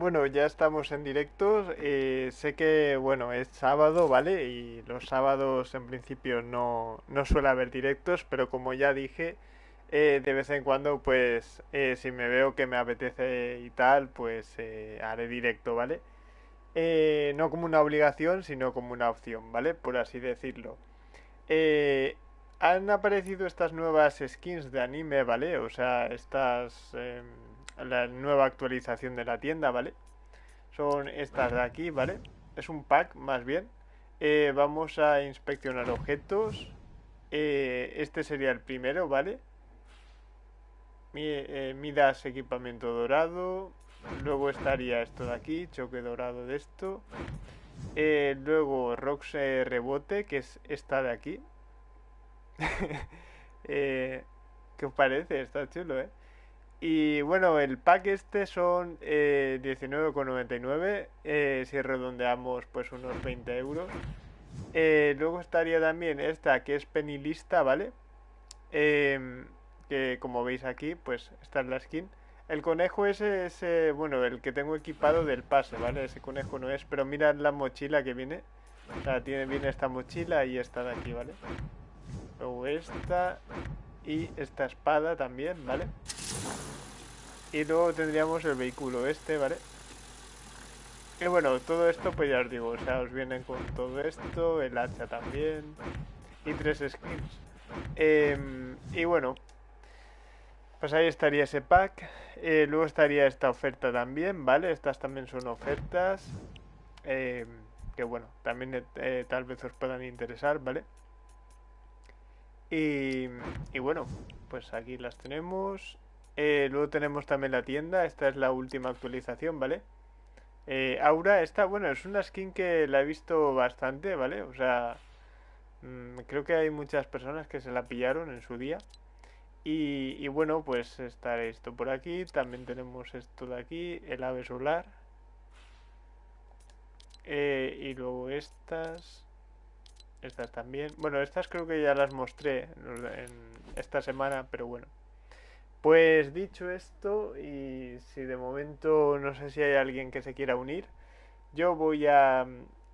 Bueno, ya estamos en directos. eh, sé que, bueno, es sábado, ¿vale? Y los sábados en principio no, no suele haber directos, pero como ya dije, eh, de vez en cuando, pues, eh, si me veo que me apetece y tal, pues eh, haré directo, ¿vale? No como una obligación, sino como una opción, ¿vale? Por así decirlo. Han aparecido estas nuevas skins de anime, ¿vale? O sea, estas... la nueva actualización de la tienda, ¿vale? Son estas de aquí, ¿vale? Es un pack, más bien. Eh, vamos a inspeccionar objetos. Eh, este sería el primero, ¿vale? Eh, Midas equipamiento dorado. Luego estaría esto de aquí, choque dorado de esto. Luego Rox rebote, que es esta de aquí. ¿Qué os parece? Está chulo, ¿eh? Y bueno, el pack este son eh, 19,99 eh, si redondeamos pues unos 20 euros. Eh, luego estaría también esta que es penilista, ¿vale? Em, que como veis aquí, pues esta es la skin. El conejo ese es, eh, bueno, el que tengo equipado del pase, ¿vale? Ese conejo no es, pero mirad la mochila que viene. O sea, tiene, viene esta mochila y esta de aquí, ¿vale? Luego esta y esta espada también, ¿vale? Y luego tendríamos el vehículo este, ¿vale? Y bueno, todo esto pues ya os digo, o sea, os vienen con todo esto, el hacha también y tres skins. Em, y bueno, pues ahí estaría ese pack. Eh, luego estaría esta oferta también, ¿vale? Estas también son ofertas em, que bueno, también eh, tal vez os puedan interesar, ¿vale? Y, bueno, pues aquí las tenemos. Eh, luego tenemos también la tienda, esta es la última actualización, ¿vale? Eh, Aura, esta, bueno, es una skin que la he visto bastante, ¿vale? O sea, mm, creo que hay muchas personas que se la pillaron en su día. Y, y bueno, pues está esto por aquí, también tenemos esto de aquí, el ave solar. Eh, y luego estas, estas también. Bueno, estas creo que ya las mostré esta semana, pero bueno. Pues dicho esto, y si de momento no sé si hay alguien que se quiera unir, yo voy a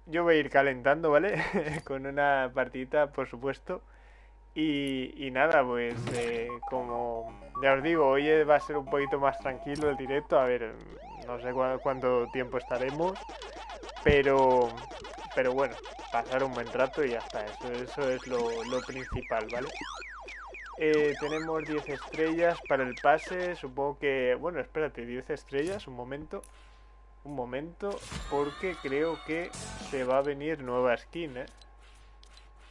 yo voy a ir calentando, ¿vale? Con una partidita, por supuesto. Y, y nada, pues eh, como ya os digo, hoy va a ser un poquito más tranquilo el directo. A ver, no sé cua- cuánto tiempo estaremos, pero pero bueno, pasar un buen rato y ya está. Eso, eso es lo, lo principal, ¿vale? Eh, tenemos 10 estrellas para el pase. Supongo que. Bueno, espérate, 10 estrellas, un momento. Un momento, porque creo que se va a venir nueva skin, ¿eh?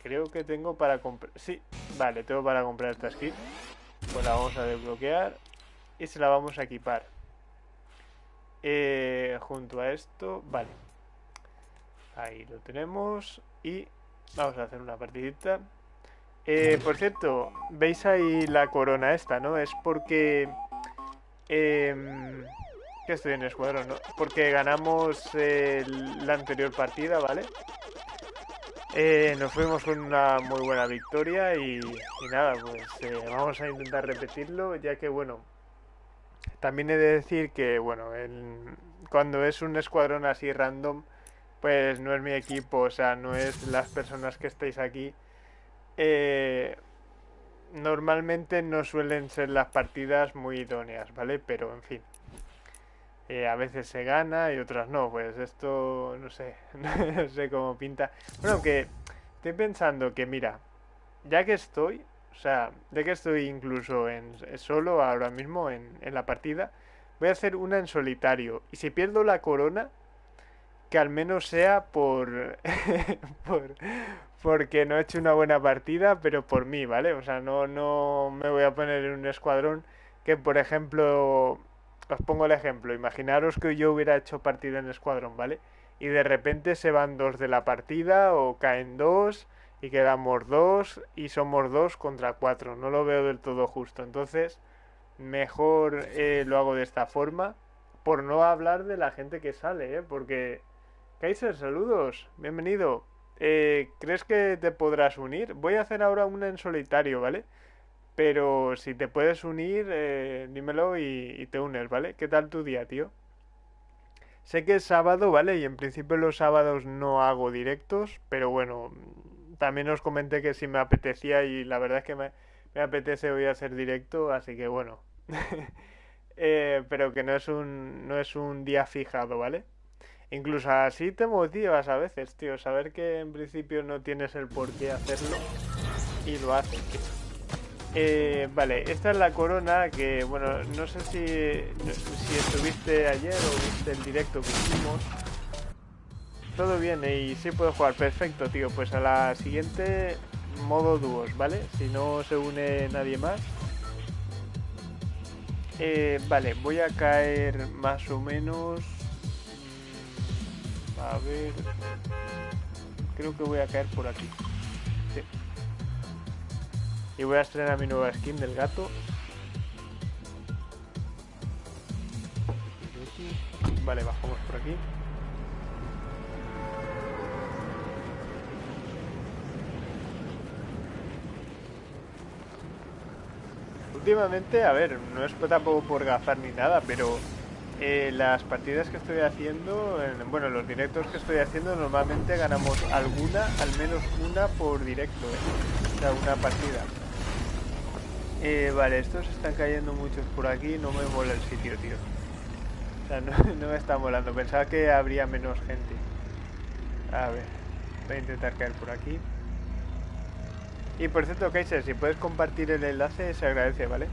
Creo que tengo para comprar. Sí, vale, tengo para comprar esta skin. Pues la vamos a desbloquear y se la vamos a equipar. Eh, junto a esto, vale. Ahí lo tenemos y vamos a hacer una partidita. Eh, por cierto, veis ahí la corona esta, ¿no? Es porque... em, que estoy en escuadrón, ¿no? Porque ganamos eh, la anterior partida, ¿vale? Eh, nos fuimos con una muy buena victoria y, y nada, pues eh, vamos a intentar repetirlo, ya que bueno, también he de decir que bueno, el- cuando es un escuadrón así random, pues no es mi equipo, o sea, no es las personas que estáis aquí. Eh, normalmente no suelen ser las partidas muy idóneas, ¿vale? Pero en fin. Eh, a veces se gana y otras no, pues esto no sé, no sé cómo pinta. Bueno, que estoy pensando que mira, ya que estoy, o sea, ya que estoy incluso en solo ahora mismo en, en la partida, voy a hacer una en solitario. Y si pierdo la corona, que al menos sea por, por porque no he hecho una buena partida, pero por mí, ¿vale? O sea, no, no me voy a poner en un escuadrón que, por ejemplo, os pongo el ejemplo, imaginaros que yo hubiera hecho partida en escuadrón, ¿vale? Y de repente se van dos de la partida o caen dos y quedamos dos y somos dos contra cuatro. No lo veo del todo justo. Entonces, mejor eh, lo hago de esta forma. Por no hablar de la gente que sale, ¿eh? Porque... Kaiser, saludos. Bienvenido. Eh, ¿Crees que te podrás unir? Voy a hacer ahora una en solitario, ¿vale? Pero si te puedes unir, eh, dímelo y, te unes, ¿vale? ¿Qué tal tu día, tío? Sé que es sábado, ¿vale? Y en principio los sábados no hago directos, pero bueno, también os comenté que si me apetecía y la verdad es que me, me apetece hoy hacer directo, así que bueno. Eh, pero que no es un no es un día fijado, ¿vale? Incluso así te motivas a veces, tío, saber que en principio no tienes el por qué hacerlo y lo haces, eh, vale, esta es la corona que, bueno, no sé si, si estuviste ayer o viste el directo que hicimos. Todo bien y sí puedo jugar, perfecto, tío. Pues a la siguiente modo dúos, ¿vale? Si no se une nadie más. Eh, vale, voy a caer más o menos... A ver... Creo que voy a caer por aquí. Sí. Y voy a estrenar mi nueva skin del gato. Vale, bajamos por aquí. Últimamente, a ver, no es tampoco por gafar ni nada, pero eh, las partidas que estoy haciendo, bueno, los directos que estoy haciendo, normalmente ganamos alguna, al menos una por directo, ¿eh? o sea, una partida. Eh, vale, estos están cayendo muchos por aquí, no me mola el sitio, tío. O sea, no, no me está molando, pensaba que habría menos gente. A ver, voy a intentar caer por aquí. Y por cierto, Kaiser, si puedes compartir el enlace, se agradece, ¿vale?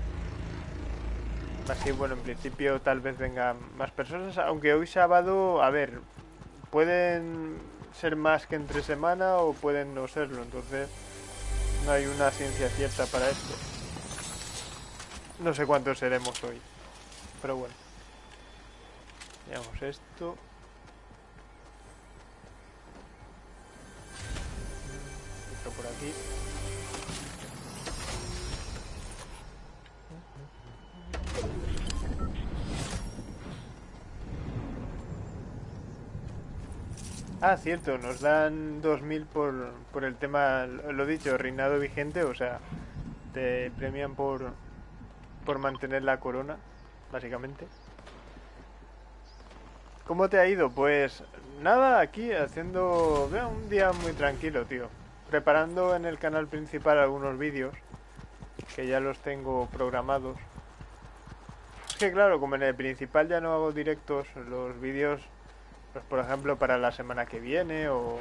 Así, bueno, en principio tal vez vengan más personas, aunque hoy sábado, a ver, pueden ser más que entre semana o pueden no serlo, entonces no hay una ciencia cierta para esto. No sé cuántos seremos hoy, pero bueno. Veamos esto. Esto por aquí. Ah, cierto, nos dan 2.000 por, por el tema, lo dicho, reinado vigente, o sea, te premian por, por mantener la corona, básicamente. ¿Cómo te ha ido? Pues nada, aquí haciendo un día muy tranquilo, tío. Preparando en el canal principal algunos vídeos, que ya los tengo programados. Es que claro, como en el principal ya no hago directos, los vídeos pues por ejemplo para la semana que viene o,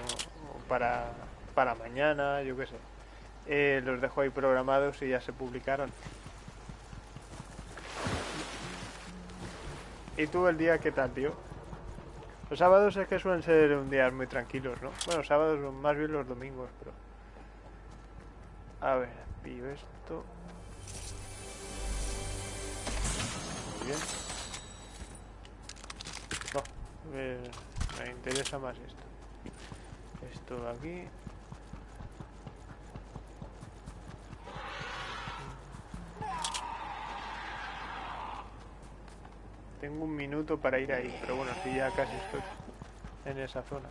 para, para mañana, yo qué sé. Eh, los dejo ahí programados y ya se publicaron. ¿Y tú el día qué tal, tío? Los sábados es que suelen ser un día muy tranquilos, ¿no? Bueno, sábados más bien los domingos, pero... A ver, pillo esto. Muy bien. Me interesa más esto. Esto de aquí. Tengo un minuto para ir ahí, pero bueno, si ya casi estoy en esa zona.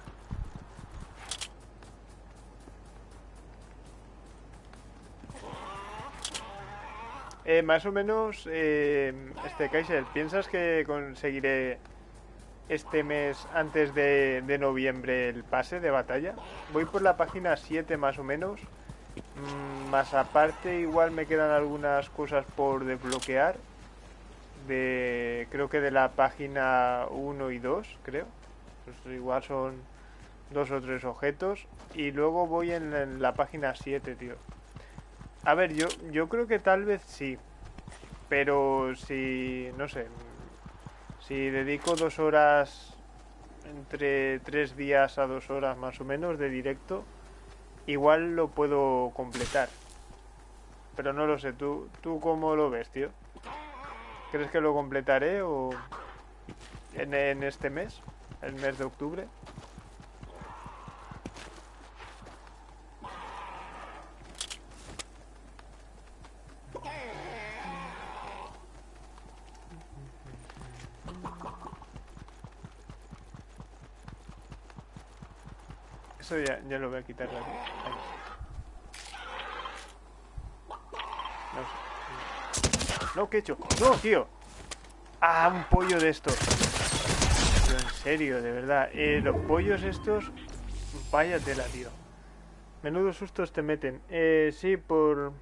Eh, más o menos, eh, este Kaiser, ¿piensas que conseguiré este mes antes de, noviembre el pase de batalla. Voy por la página 7 más o menos. Mm, más aparte igual me quedan algunas cosas por desbloquear. De, creo que de la página 1 y 2, creo. Pues igual son dos o tres objetos. Y luego voy en, la página 7, tío. A ver, yo, yo creo que tal vez sí. Pero si, no sé, si dedico dos horas, entre tres días a dos horas más o menos de directo, igual lo puedo completar. Pero no lo sé, ¿tú, tú cómo lo ves, tío? ¿Crees que lo completaré o en, en este mes, el mes de octubre? Ya, ya lo voy a quitar. No, ¿qué he hecho? ¡No, tío! ¡Ah, un pollo de estos! en serio, de verdad. Eh, los pollos estos... Vaya tela, tío. Menudos sustos te meten. Eh, sí, por...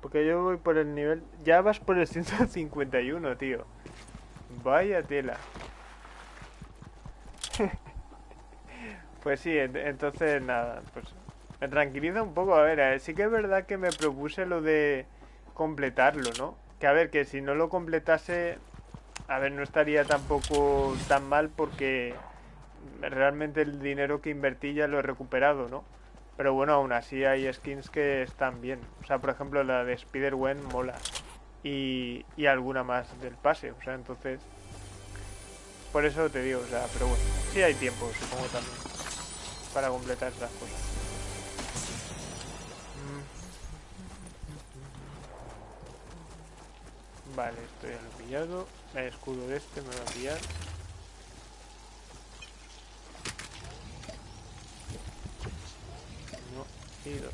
Porque yo voy por el nivel... Ya vas por el 151, tío. Vaya tela. pues sí, entonces nada, pues me tranquiliza un poco. A ver, eh, sí que es verdad que me propuse lo de completarlo, ¿no? Que a ver, que si no lo completase, a ver, no estaría tampoco tan mal porque realmente el dinero que invertí ya lo he recuperado, ¿no? Pero bueno, aún así hay skins que están bien. O sea, por ejemplo, la de Spider-Wen mola. Y, y alguna más del pase. O sea, entonces... Por eso te digo, o sea, pero bueno. Sí hay tiempo, supongo también. Para completar esas cosas. Vale, esto ya lo pillado. El escudo de este me va a pillar. Uno y dos.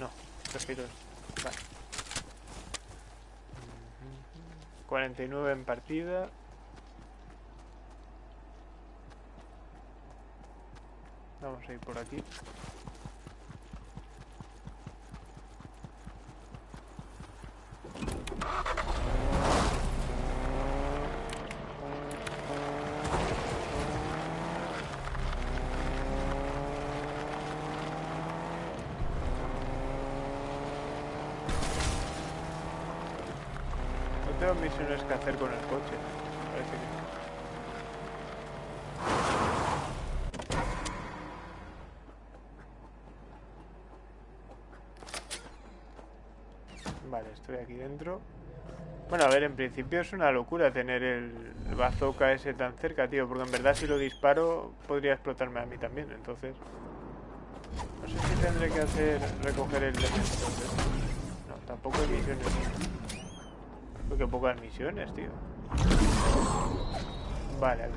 No, prefiero Vale. 49 en partida. Vamos a ir por aquí. No tengo misiones que hacer con el coche. Parece que... Vale, estoy aquí Bueno, a ver, en principio es una locura tener el, bazooka ese tan cerca, tío. Porque en verdad si lo disparo podría explotarme a mí también, entonces... No sé si tendré que hacer recoger el. No, tampoco hay misiones. Porque pocas misiones, tío. Vale, a ver.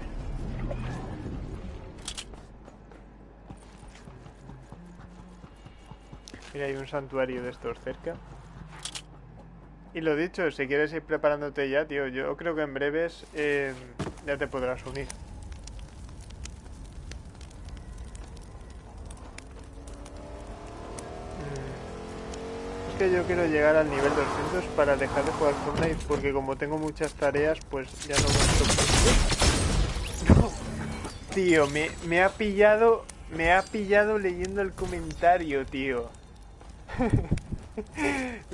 Mira, hay un santuario de estos cerca. Y lo dicho, si quieres ir preparándote ya, tío, yo creo que en breves eh, ya te podrás unir. Mm. Es que yo quiero llegar al nivel 200 para dejar de jugar Fortnite, porque como tengo muchas tareas, pues ya no me... No. Tío, me, me ha pillado... Me ha pillado leyendo el comentario, tío.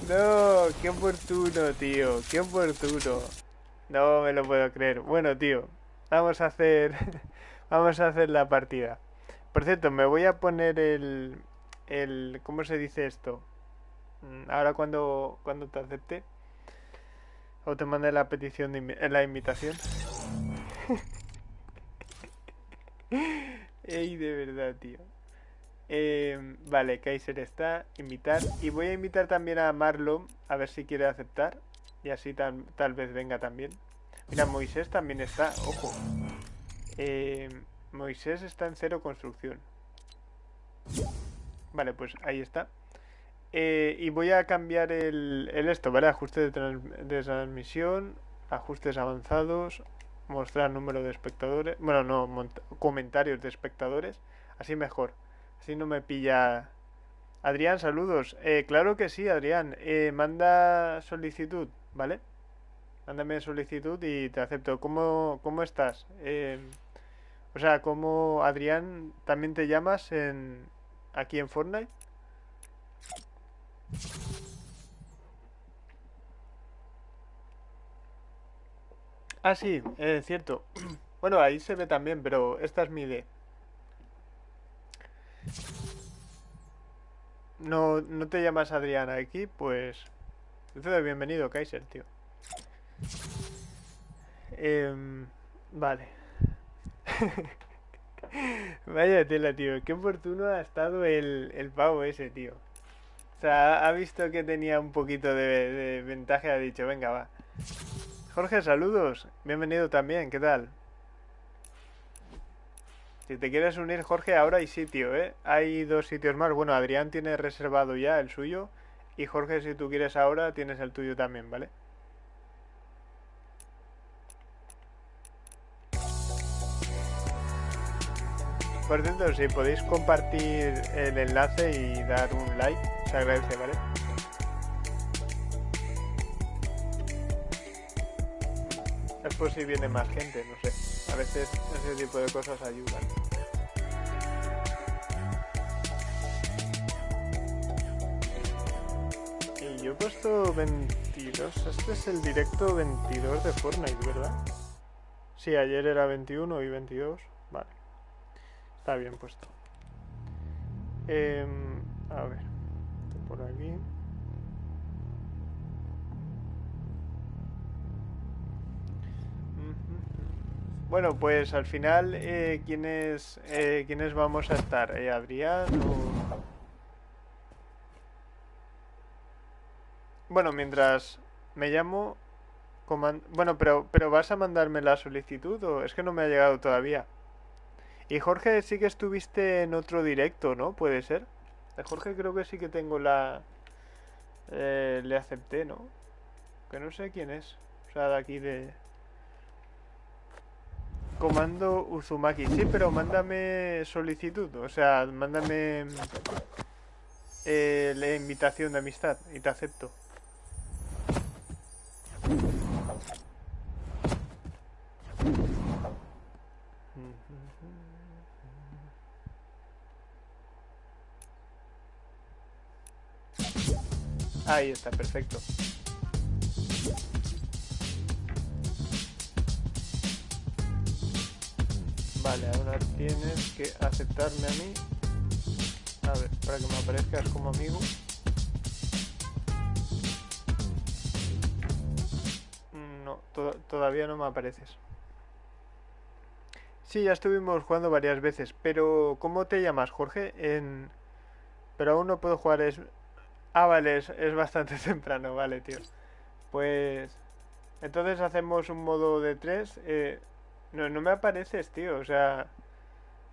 No, qué oportuno, tío. Qué oportuno. No me lo puedo creer. Bueno, tío, vamos a hacer vamos a hacer la partida. Por cierto, me voy a poner el el ¿cómo se dice esto? Mm, ahora cuando cuando te acepte o te mande la petición de la invitación. Ey, de verdad, tío. Eh, vale, Kaiser está, invitar. Y voy a invitar también a Marlon, a ver si quiere aceptar. Y así tal, tal vez venga también. Mira, Moisés también está, ojo. Eh, Moisés está en cero construcción. Vale, pues ahí está. Eh, y voy a cambiar el, esto, ¿vale? Ajuste de, transmisión, ajustes avanzados, mostrar número de espectadores, bueno, no, comentarios de espectadores, así mejor. Si no me pilla... Adrián, saludos. Eh, claro que sí, Adrián. Eh, manda solicitud, ¿vale? Mándame solicitud y te acepto. ¿Cómo, cómo estás? Eh, o sea, ¿cómo, Adrián, también te llamas en aquí en Fortnite? Ah, sí, es cierto. Bueno, ahí se ve también, pero esta es mi idea. No, no te llamas Adriana aquí, pues... Te doy bienvenido, Kaiser, tío. Eh, vale. Vaya tela, tío. Qué oportuno ha estado el, el pavo ese, tío. O sea, ha visto que tenía un poquito de, ventaja ha dicho, venga, va. Jorge, saludos. Bienvenido también, ¿qué tal? Si te quieres unir, Jorge, ahora hay sitio, ¿eh? Hay dos sitios más. Bueno, Adrián tiene reservado ya el suyo. Y Jorge, si tú quieres ahora, tienes el tuyo también, ¿vale? Por cierto, si podéis compartir el enlace y dar un like, se agradece, ¿vale? Después si viene más gente, no sé. A veces ese tipo de cosas ayudan. Y yo he puesto 22. Este es el directo 22 de Fortnite, ¿verdad? Sí, ayer era 21 y 22. Vale. Está bien puesto. Em, a ver. Por aquí. Bueno, pues al final, eh, ¿quiénes, eh, ¿quiénes vamos a estar? ¿Eh, ¿Adrián o...? Bueno, mientras me llamo... Bueno, pero, pero ¿vas a mandarme la solicitud o es que no me ha llegado todavía? Y Jorge, sí que estuviste en otro directo, ¿no? ¿Puede ser? De Jorge creo que sí que tengo la... Eh, le acepté, ¿no? Que no sé quién es. O sea, de aquí de... Comando Uzumaki. Sí, pero mándame solicitud. O sea, mándame eh, la invitación de amistad y te acepto. Ahí está, perfecto. Vale, ahora tienes que aceptarme a mí. A ver, para que me aparezcas como amigo. No, todavía no me apareces. Sí, ya estuvimos jugando varias veces, pero ¿cómo te llamas, Jorge? En... Pero aún no puedo jugar, es... Ah, vale, es, bastante temprano, vale, tío. Pues... Entonces hacemos un modo de tres. Eh, no, no me apareces, tío, o sea...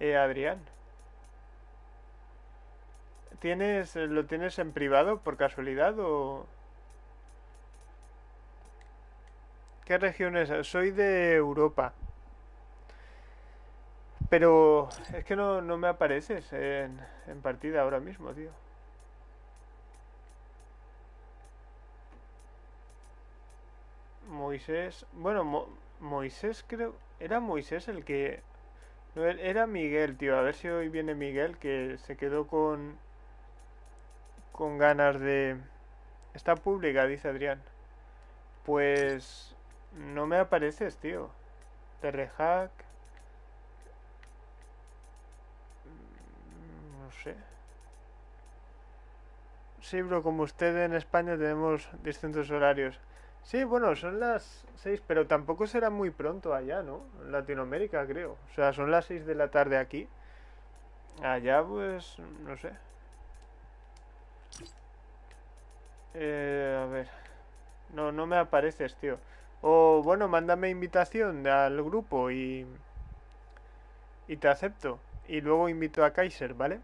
Eh, Adrián. ¿Tienes, ¿Lo tienes en privado por casualidad o...? ¿Qué región es? Soy de Europa. Pero es que no, no me apareces en partida ahora mismo, tío. Moisés. Bueno, Moisés creo. Era Moisés el que. No, era Miguel, tío. A ver si hoy viene Miguel que se quedó con. Con ganas de. Está pública, dice Adrián. Pues. No me apareces, tío. Terrehack. No sé. Sí, bro, como usted en España tenemos distintos horarios. Sí, bueno, son las 6, pero tampoco será muy pronto allá, ¿no? En Latinoamérica, creo. O sea, son las 6 de la tarde aquí. Allá, pues, no sé. Eh, a ver. No, no me apareces, tío. O, bueno, mándame invitación al grupo y... Y te acepto. Y luego invito a Kaiser, ¿vale?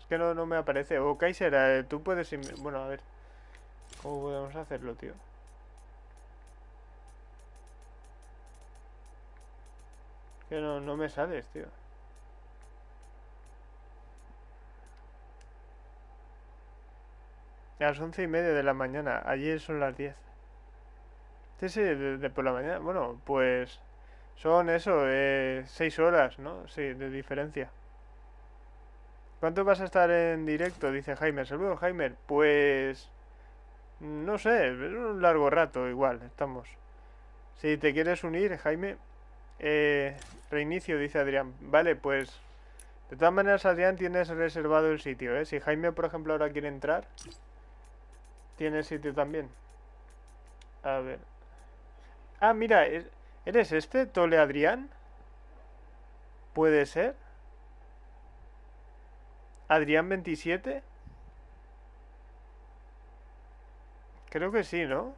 Es que no, no me aparece. O Kaiser, eh, tú puedes... Bueno, a ver. ¿Cómo podemos hacerlo, tío? Que no, no me sales, tío. A las once y media de la mañana. Allí son las diez. Sí, sí, de, por la mañana. Bueno, pues son eso, eh, seis horas, ¿no? Sí, de diferencia. ¿Cuánto vas a estar en directo? Dice Jaime. Saludos, Jaime. Pues... No sé, un largo rato igual, estamos. Si te quieres unir, Jaime, eh, reinicio, dice Adrián. Vale, pues... De todas maneras, Adrián, tienes reservado el sitio, ¿eh? Si Jaime, por ejemplo, ahora quiere entrar, tiene sitio también. A ver. Ah, mira, ¿eres este, Tole Adrián? ¿Puede ser? ¿Adrián 27? Creo que sí, ¿no?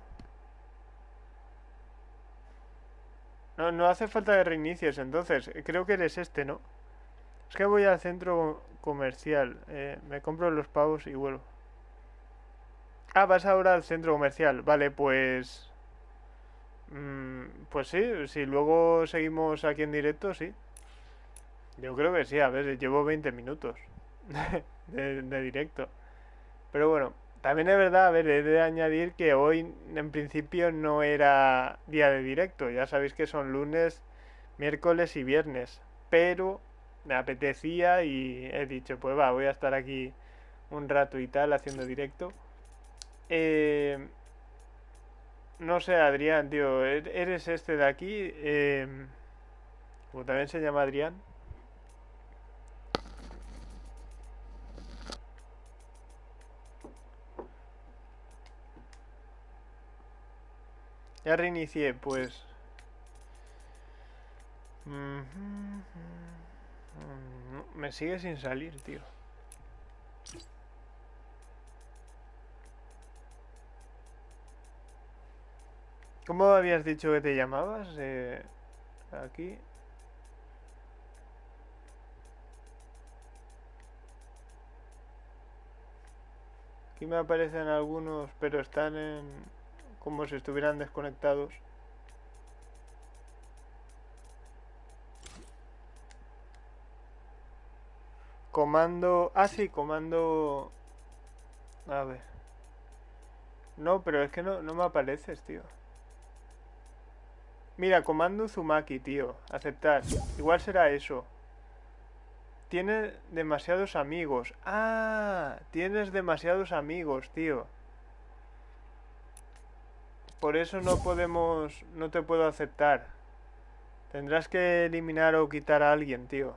No, no hace falta de reinicies, entonces. Creo que eres este, ¿no? Es que voy al centro comercial. Eh, me compro los pavos y vuelvo. Ah, vas ahora al centro comercial. Vale, pues... Mm, pues sí, si luego seguimos aquí en directo, sí. Yo creo que sí, a ver, llevo 20 minutos de directo. Pero bueno, también es verdad, a ver, he de añadir que hoy en principio no era día de directo. Ya sabéis que son lunes, miércoles y viernes. Pero me apetecía y he dicho, pues va, voy a estar aquí un rato y tal haciendo directo. Eh, no sé, Adrián, tío, ¿er-, ¿eres este de aquí? Eh, como también se llama Adrián. Ya reinicié, pues. Me sigue sin salir, tío. ¿Cómo habías dicho que te llamabas? Eh, aquí. Aquí me aparecen algunos, pero están en como si estuvieran desconectados. Comando... Ah, sí, comando... A ver. No, pero es que no, no me apareces, tío. Mira, comando Zumaki, tío. Aceptar. Igual será eso. Tiene demasiados amigos. Ah, tienes demasiados amigos, tío. Por eso no podemos... No te puedo aceptar. Tendrás que eliminar o quitar a alguien, tío.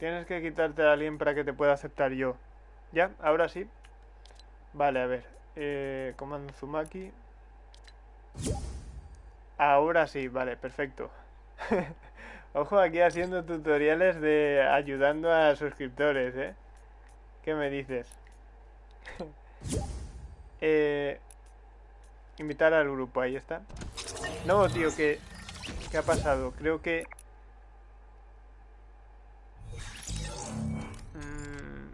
Tienes que quitarte a alguien para que te pueda aceptar yo. ¿Ya? Ahora sí. Vale, a ver. Eh, comando Zumaki. Ahora sí, vale, perfecto. Ojo aquí haciendo tutoriales de ayudando a suscriptores, ¿eh? ¿Qué me dices? eh, invitar al grupo, ahí está. No, tío, que... ¿Qué ha pasado? Creo que... Mm,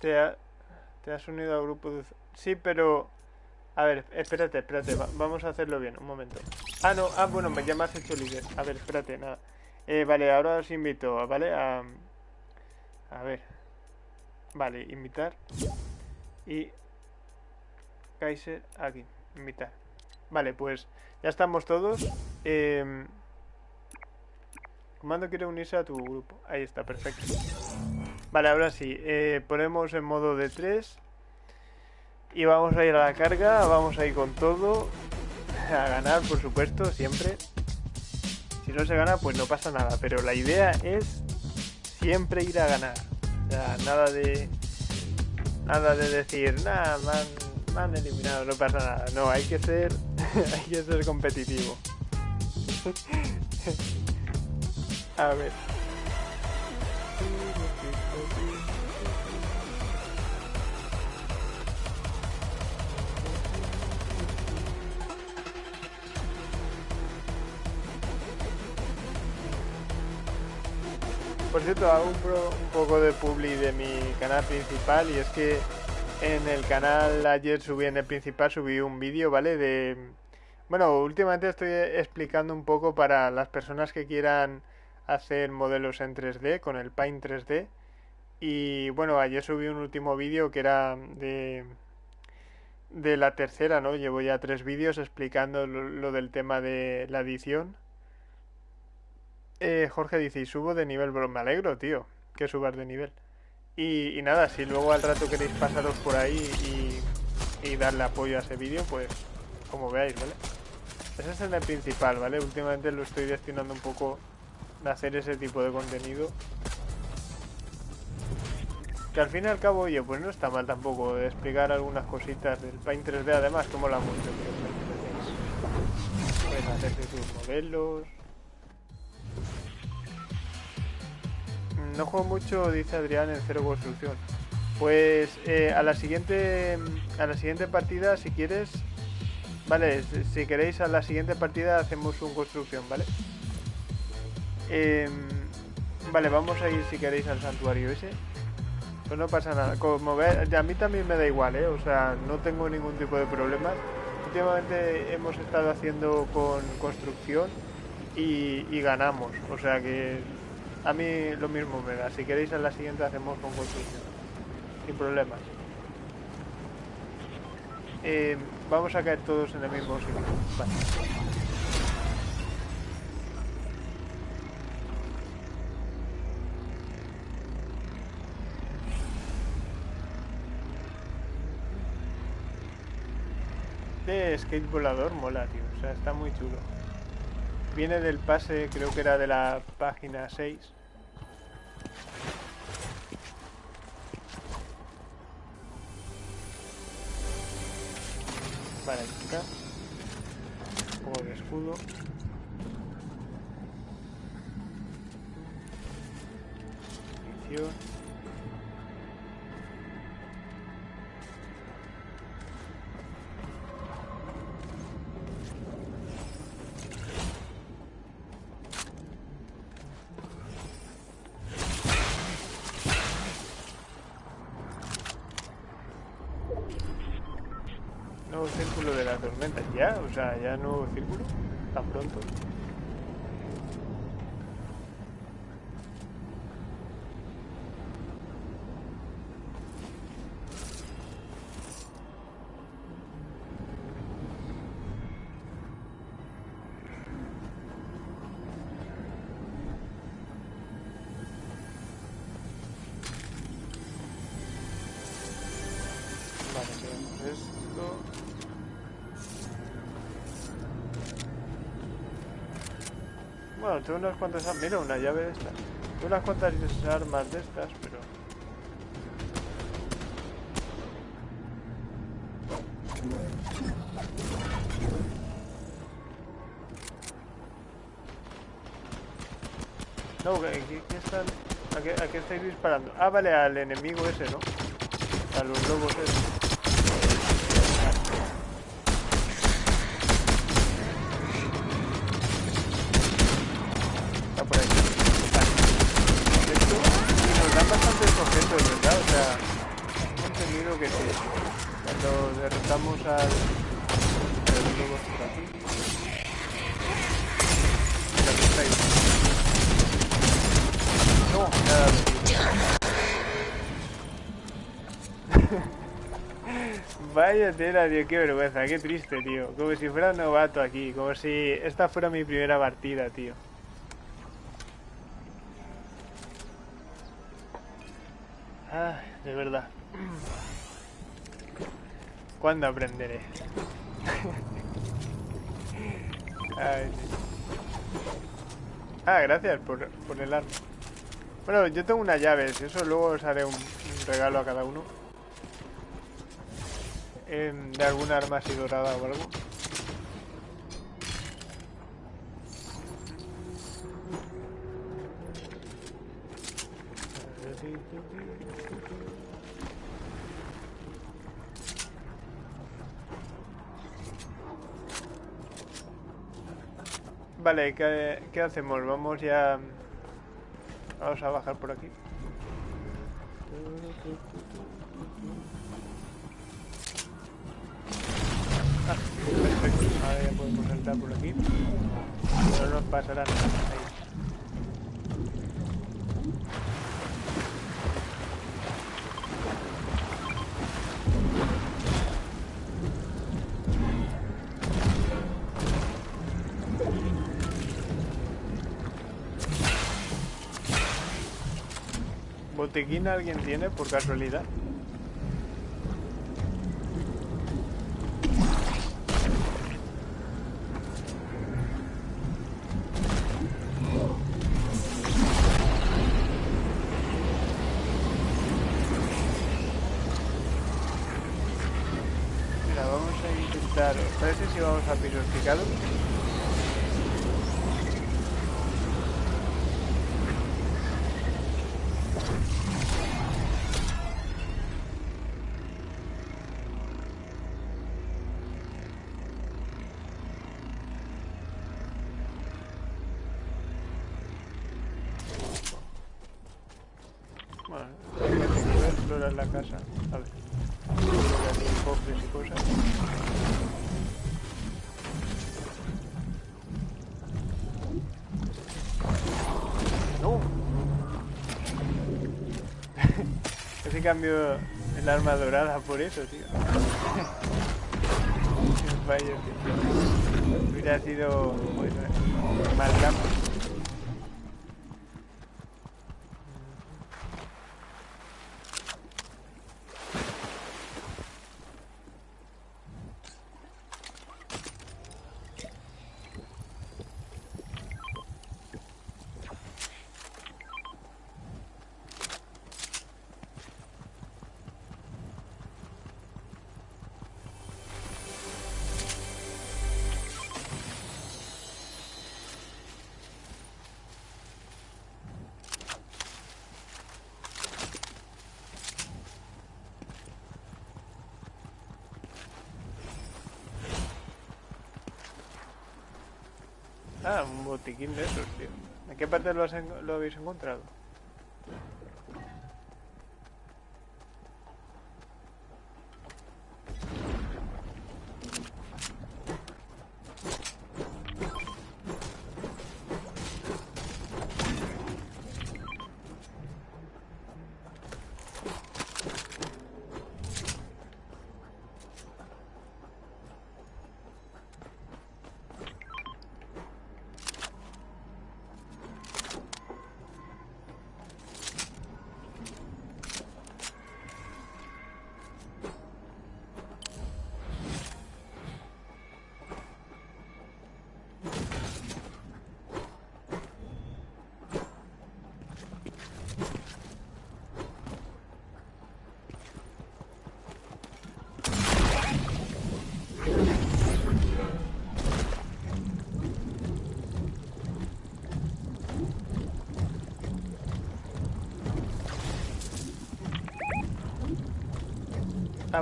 te, ha... te has unido al grupo de... Sí, pero... A ver, espérate, espérate, vamos a hacerlo bien, un momento. Ah, no, ah, bueno, ya me has hecho líder. A ver, espérate, nada. Eh, vale, ahora os invito, ¿vale? A, a ver. Vale, invitar. Y... Kaiser, aquí, invitar. Vale, pues ya estamos todos. Eh, comando quiere unirse a tu grupo. Ahí está, perfecto. Vale, ahora sí. Eh, ponemos en modo de 3. Y vamos a ir a la carga, vamos a ir con todo. A ganar, por supuesto, siempre. Si no se gana, pues no pasa nada. Pero la idea es siempre ir a ganar. O sea, nada de. Nada de decir, nada, me han, eliminado, no pasa nada. No, hay que ser. hay que ser competitivo. a ver. Por cierto, hago un, poco de publi de mi canal principal y es que en el canal ayer subí en el principal, subí un vídeo, ¿vale? De... Bueno, últimamente estoy explicando un poco para las personas que quieran hacer modelos en 3D con el Paint 3D. Y bueno, ayer subí un último vídeo que era de, de la tercera, ¿no? Llevo ya tres vídeos explicando lo del tema de la edición. Eh, Jorge dice, y subo de nivel, bro. Me alegro, tío, que subas de nivel. Y, nada, si luego al rato queréis pasaros por ahí y, darle apoyo a ese vídeo, pues como veáis, ¿vale? Ese es el principal, ¿vale? Últimamente lo estoy destinando un poco a hacer ese tipo de contenido. Que al fin y al cabo, oye, pues no está mal tampoco de explicar algunas cositas del Paint 3D, además, como la mucho. Puedes hacer tus modelos, No juego mucho, dice Adrián, en cero construcción. Pues eh, a la siguiente a la siguiente partida, si quieres, vale, si queréis a la siguiente partida hacemos un construcción, ¿vale? Em, vale, vamos a ir si queréis al santuario ese. Pues no pasa nada. Como ve, a mí también me da igual, ¿eh? O sea, no tengo ningún tipo de problemas. Últimamente hemos estado haciendo con construcción y, ganamos. O sea que a mí lo mismo me da. Si queréis en la siguiente hacemos con construcción. Sin problemas. Eh, vamos a caer todos en el mismo sitio. Vale. Este skate volador mola, tío. O sea, está muy chulo. Viene del pase, creo que era de la página 6. Vale. Un poco de escudo. Munición. ¿Ya? O sea, ya nuevo círculo. Tan pronto. Bueno, tengo unas cuantas... ar- Mira, una llave de estas. Tengo unas cuantas armas de estas, pero... No, ¿a qué, qué están...? ¿A qué, a qué estáis disparando? Ah, vale, al enemigo ese, ¿no? A los lobos esos. Tío, qué vergüenza, qué triste, tío. Como si fuera un novato aquí, como si esta fuera mi primera partida, tío. Ah, de verdad. ¿Cuándo aprenderé? Ay. Ah, gracias por, por el arma. Bueno, yo tengo unas llaves, eso luego os haré un regalo a cada uno. Em, de alguna arma así dorada o algo. Vale, ¿qué, qué hacemos? Vamos ya... Vamos a bajar por aquí. Ahora ya podemos entrar por aquí. No nos pasará nada. Ahí. ¿Botequín alguien tiene por casualidad? Si cambio el arma dorada por eso, tío. Vaya, tío. Hubiera sido bueno, mal cambio. Botiquín de esos, tío. ¿En qué parte lo, has en- lo habéis encontrado?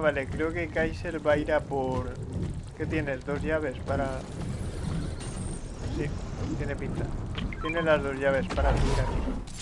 Vale, creo que Kaiser va a ir a por... ¿Qué tienes? ¿Dos llaves para...? Sí, tiene pinta. Tiene las dos llaves para subir aquí.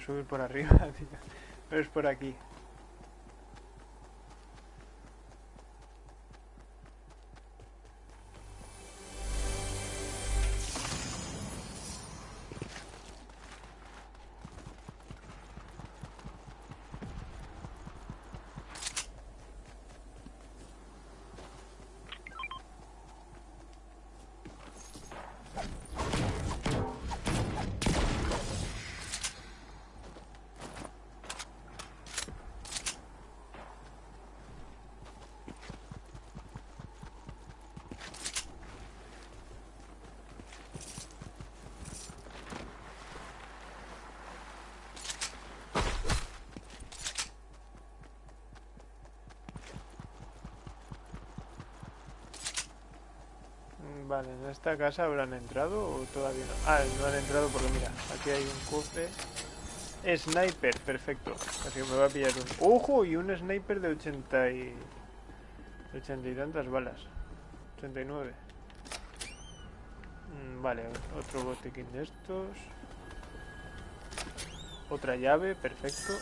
Subir por arriba, tío. Pero es por aquí. ¿En esta casa habrán entrado o todavía no? Ah, no han entrado porque mira, aquí hay un cofre. Sniper, perfecto. Así que me va a pillar un... ¡Ojo! Y un sniper de 80 y... 80 y tantas balas. 89. Mm, Vale, otro botiquín de estos. Otra llave, perfecto.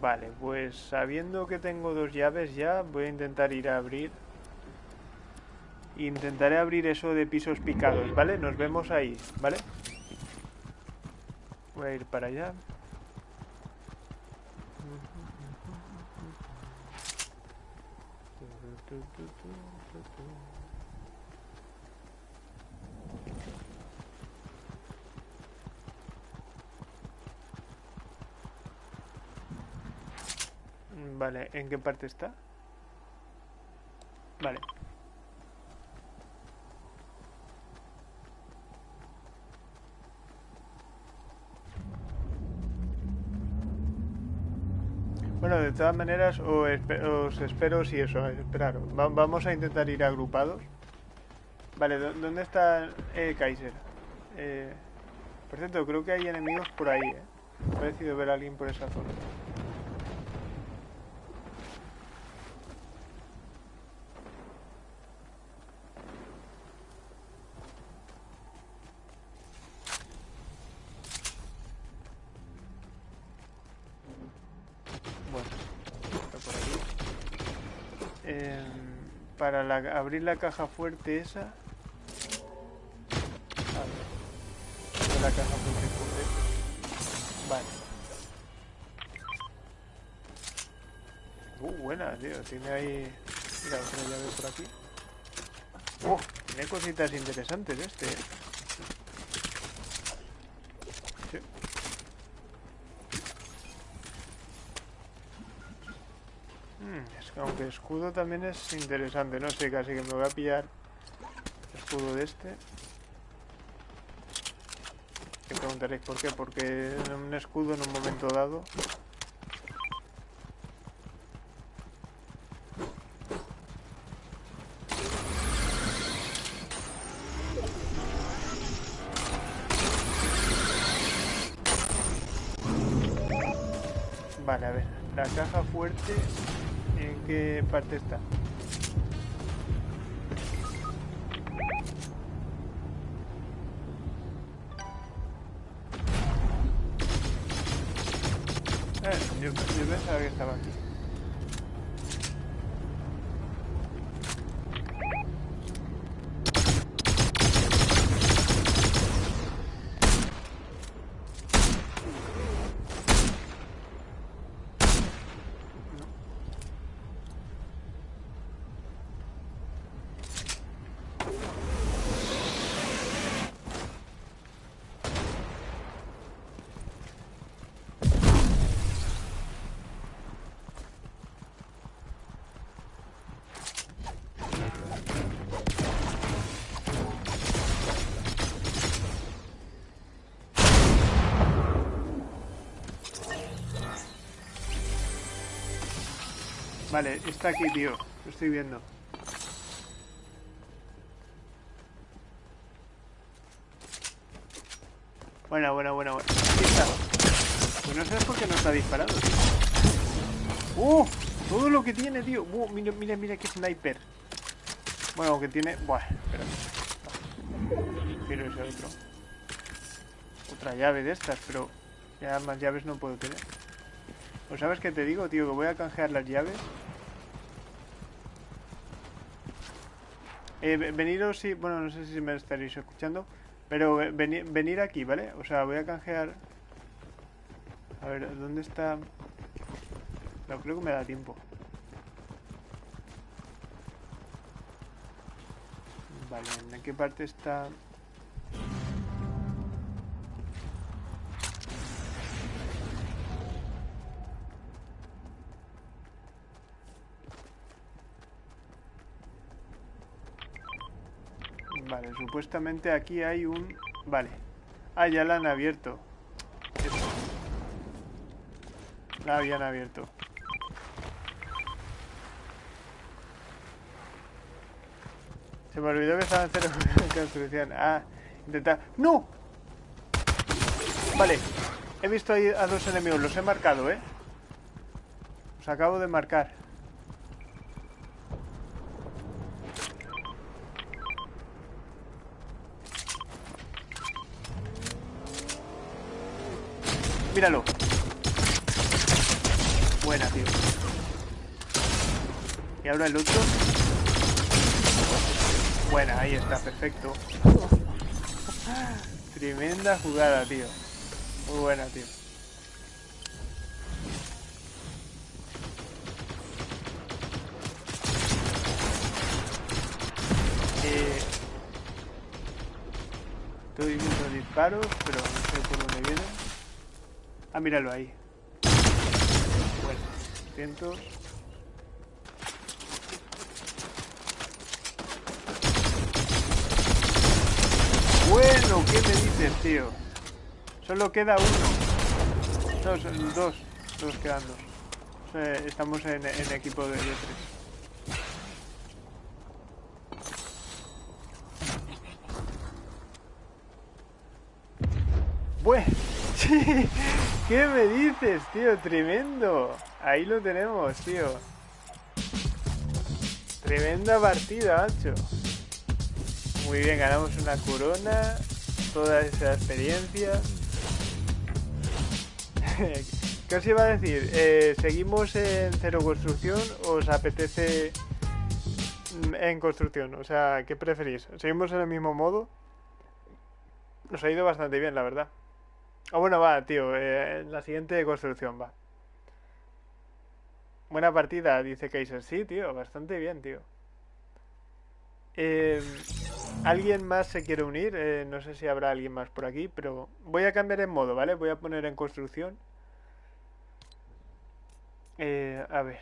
Vale, pues sabiendo que tengo dos llaves ya, voy a intentar ir a abrir. Intentaré abrir eso de pisos picados, ¿vale? Nos vemos ahí, ¿vale? Voy a ir para allá. Vale, ¿en qué parte está? Vale. Bueno, de todas maneras, os, espero si eso, esperar. vamos a intentar ir agrupados. Vale, ¿dónde está eh, Kaiser? Eh, por cierto, creo que hay enemigos por ahí, ¿eh? Ha parecido ver a alguien por esa zona. para abrir la caja fuerte esa. A ver. La caja fuerte fuerte. Vale. Uh, buena, tío. Tiene ahí... Mira, otra llave por aquí. Uh, tiene cositas interesantes este, ¿eh? Aunque escudo también es interesante, no sé, casi que me voy a pillar escudo de este. Que preguntaréis por qué, porque un escudo en un momento dado Vale, a ver, la caja fuerte qué parte está. Vale, está aquí, tío. Lo estoy viendo. Buena, buena, buena, buena. Aquí está. Pues no sabes por qué no está disparado. ¡Uh! Todo lo que tiene, tío. Uh, mira, mira, mira qué sniper. Bueno, que tiene... Buah, espera. Quiero ese otro. Otra llave de estas, pero... Ya más llaves no puedo tener. Pues sabes qué te digo, tío, que voy a canjear las llaves. Eh, veniros si... Bueno, no sé si me estaréis escuchando. Pero venir aquí, ¿vale? O sea, voy a canjear... A ver, ¿dónde está...? No, creo que me da tiempo. Vale, ¿en qué parte está...? Supuestamente aquí hay un... Vale. Ah, ya la han abierto. La habían abierto. Se me olvidó que estaba en cero construcción. Ah, intentar... ¡No! Vale. He visto ahí a dos enemigos. Los he marcado, ¿eh? Los acabo de marcar. Míralo. Buena, tío. Y ahora el otro. Buena, ahí está, perfecto. Tremenda jugada, tío. Muy buena, tío. Eh, estoy viendo disparos, pero no sé por dónde vienen. Ah, míralo ahí. Bueno. 200. Bueno, ¿qué me dices, tío? Solo queda uno. No, son dos. Dos quedan dos. Estamos en, equipo de, tres. Bueno. ¿Qué me dices, tío? Tremendo. Ahí lo tenemos, tío. Tremenda partida, macho. Muy bien, ganamos una corona. Toda esa experiencia. ¿Qué os iba a decir? Eh, ¿Seguimos en cero construcción os apetece mm, en construcción? O sea, ¿qué preferís? ¿Seguimos en el mismo modo? Nos ha ido bastante bien, la verdad. Ah, bueno, va, tío. eh, la siguiente construcción va. Buena partida, dice Kaiser. Sí, tío, bastante bien, tío. Eh, ¿Alguien más se quiere unir? Eh, no sé si habrá alguien más por aquí, pero voy a cambiar en modo, ¿vale? Voy a poner en construcción. Eh, a ver,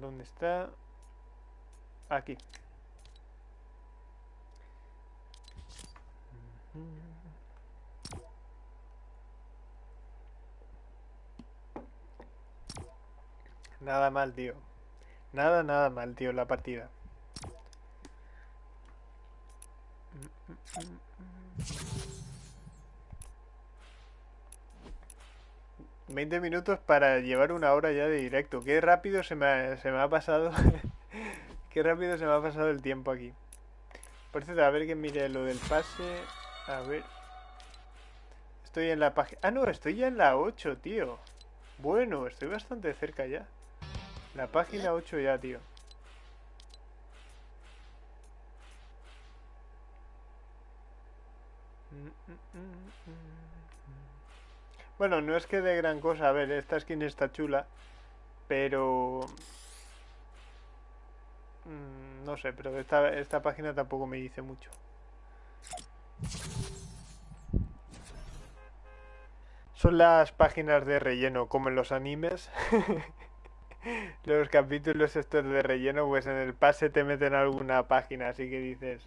¿dónde está? Aquí. Nada mal, tío. Nada, nada mal, tío, la partida. 20 minutos para llevar una hora ya de directo. Qué rápido se me ha, se me ha pasado. Qué rápido se me ha pasado el tiempo aquí. Por cierto, a ver que mire lo del pase. A ver. Estoy en la página... Ah, no, estoy ya en la 8, tío. Bueno, estoy bastante cerca ya. La página 8 ya, tío. Bueno, no es que de gran cosa. A ver, esta skin está chula. Pero... mm, No sé, pero esta, esta página tampoco me dice mucho. Son las páginas de relleno, como en los animes. Los capítulos estos de relleno, pues en el pase te meten alguna página, así que dices,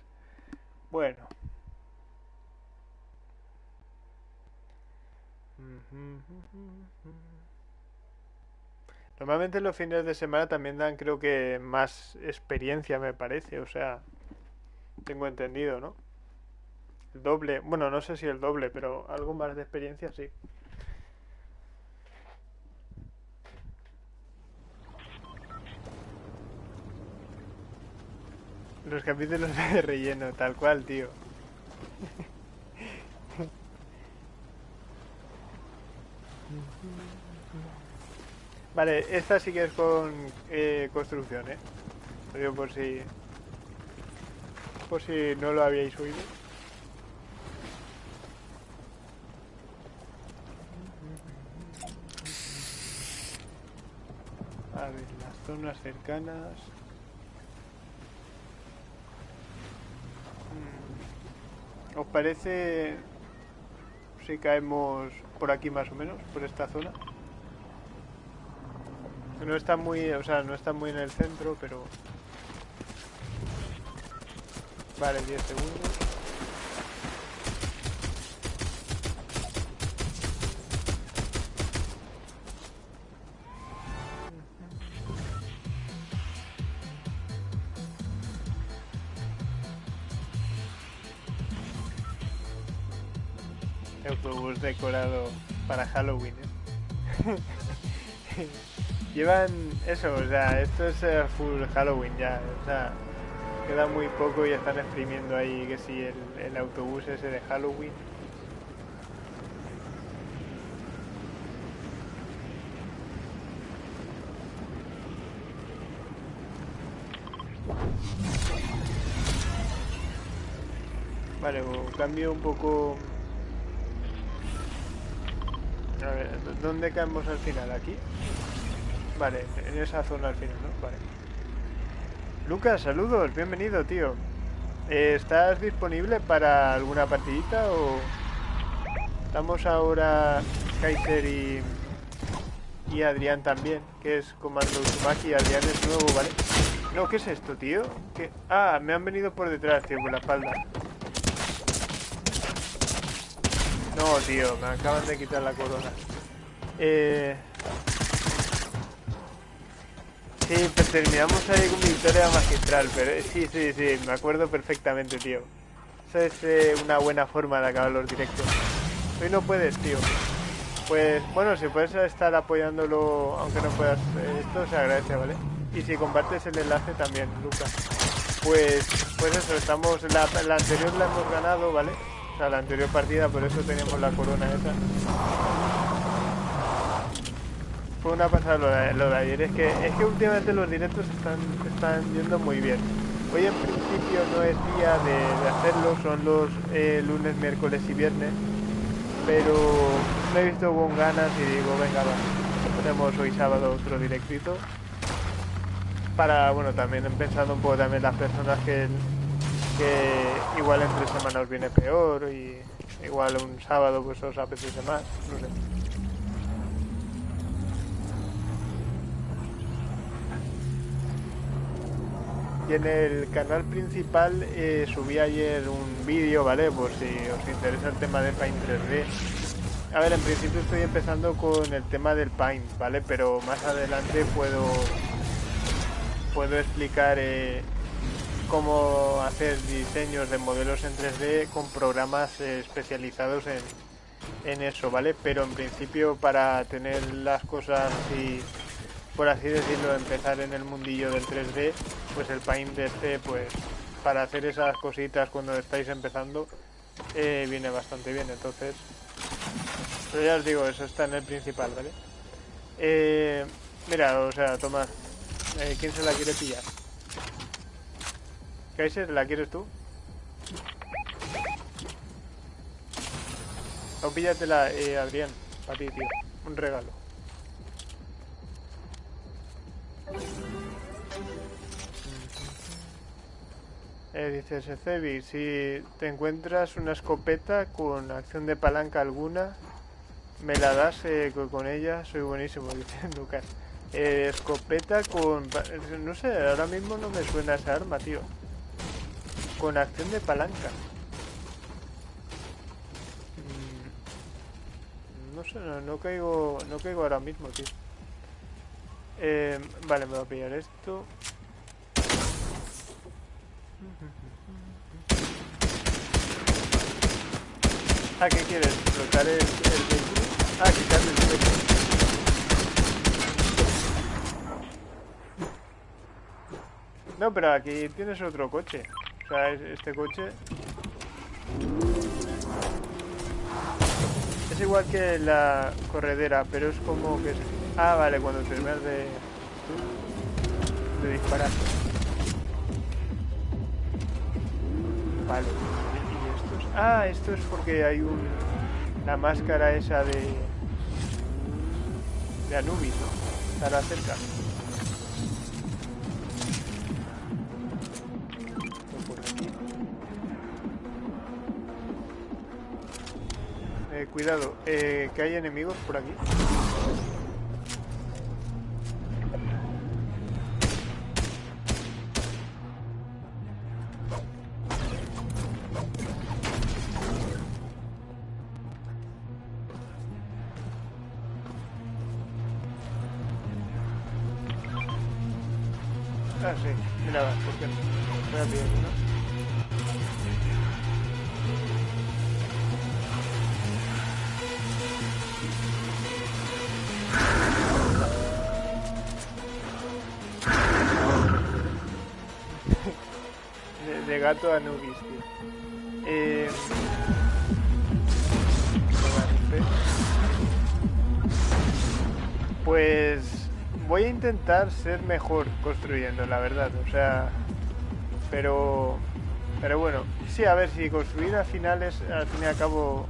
bueno. Normalmente los fines de semana también dan, creo que, más experiencia, me parece, o sea, tengo entendido, ¿no? El doble, bueno, no sé si el doble, pero algo más de experiencia sí. Los capítulos de relleno, tal cual, tío. Vale, esta sí que es con eh, construcción, ¿eh? Lo por si... Por si no lo habíais oído. A ver, las zonas cercanas... Mm. ¿Os parece si caemos por aquí más o menos, por esta zona? No está muy, o sea, no está muy en el centro, pero... Vale, 10 segundos. Decorado para Halloween. ¿eh? Llevan eso, o sea, esto es eh, full Halloween ya, o sea, queda muy poco y están exprimiendo ahí que si el, el autobús ese de Halloween. Vale, cambio un poco... A ver, ¿dónde caemos al final? ¿Aquí? Vale, en esa zona al final, ¿no? Vale. Lucas, saludos, bienvenido, tío. Eh, ¿Estás disponible para alguna partidita o...? Estamos ahora Kaiser y... y Adrián también, que es Comando Uzumaki. Adrián es nuevo, ¿vale? No, ¿qué es esto, tío? ¿Qué? Ah, me han venido por detrás, tío, por la espalda. No, tío, me acaban de quitar la corona. Eh... Sí, pues terminamos ahí con victoria magistral, pero eh, sí, sí, sí, me acuerdo perfectamente, tío. Esa es eh, una buena forma de acabar los directos. Hoy no puedes, tío. Pues bueno, si puedes estar apoyándolo, aunque no puedas, eh, esto se agradece, ¿vale? Y si compartes el enlace también, Lucas. Pues, pues eso, estamos, la, la anterior la hemos ganado, ¿vale? O sea, la anterior partida, por eso teníamos la corona esa fue una pasada lo de, ayer. Es que, es que últimamente los directos están, están yendo muy bien. Hoy en principio no es día de, hacerlo, son los eh, lunes, miércoles y viernes. Pero me he visto con ganas y digo, venga, va, ponemos hoy sábado otro directito. Para, bueno, también pensando un poco también las personas que, que igual entre semanas viene peor y igual un sábado pues os apetece más, no sé. Y en el canal principal eh, subí ayer un vídeo, ¿vale? Por si os interesa el tema de Paint 3D. A ver, en principio estoy empezando con el tema del Paint, ¿vale? Pero más adelante puedo, puedo explicar eh, cómo hacer diseños de modelos en 3D con programas eh, especializados en, eso, ¿vale? Pero en principio para tener las cosas así por así decirlo, empezar en el mundillo del 3D, pues el Paint este, pues para hacer esas cositas cuando estáis empezando, eh, viene bastante bien. Entonces, pero ya os digo, eso está en el principal, ¿vale? Eh, mira, o sea, Tomás, eh, ¿quién se la quiere pillar? Kaiser, ¿la quieres tú? O píllatela, eh, Adrián, para ti, tío. Un regalo. Eh, dice Secebi, si te encuentras una escopeta con acción de palanca alguna, me la das eh, con ella, soy buenísimo, dice Lucas. Eh, escopeta con... No sé, ahora mismo no me suena esa arma, tío. Con acción de palanca. Mm, no sé, no, caigo no caigo ahora mismo, tío. Eh, vale, me voy a pillar esto. ¿Ah, qué quieres? ¿Explotar el, el vehículo? Ah, quitarle el vehículo. No, pero aquí tienes otro coche. Este coche... Es igual que la corredera, pero es como que... Ah, vale, cuando terminas de... De disparar. Vale. ¿Y esto es? Ah, esto es porque hay un... La máscara esa de... De Anubis, ¿no? Estará cerca. Eh, cuidado, eh, que hay enemigos por aquí. Gato a Nubis, tío. Eh... Pues voy a intentar ser mejor construyendo, la verdad. O sea, pero, pero bueno, sí, a ver, si construir al final es, al fin y al cabo,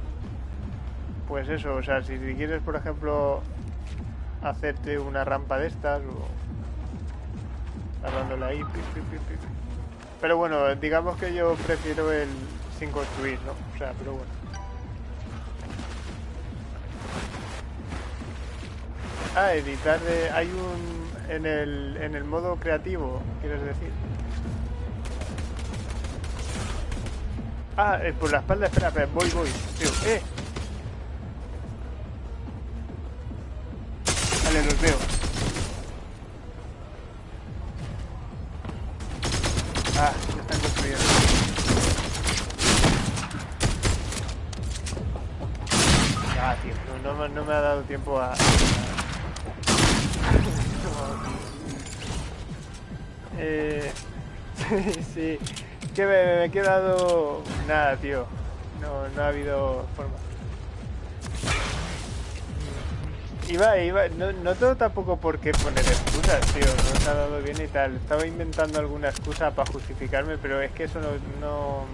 pues eso, o sea, si, quieres, por ejemplo, hacerte una rampa de estas o agarrándola ahí, pero bueno, digamos que yo prefiero el sin construir, ¿no? O sea, pero bueno. Ah, editar de... Hay un... En el, en el modo creativo, quieres decir. Ah, eh, por la espalda, espera, espera, voy, voy. Tío, eh. Tiempo a... eh... sí, que me, me he quedado... Nada, tío. No, no ha habido forma. Iba, iba, no, no tengo tampoco por qué poner excusas, tío, no se ha dado bien y tal. Estaba inventando alguna excusa para justificarme, pero es que eso no, no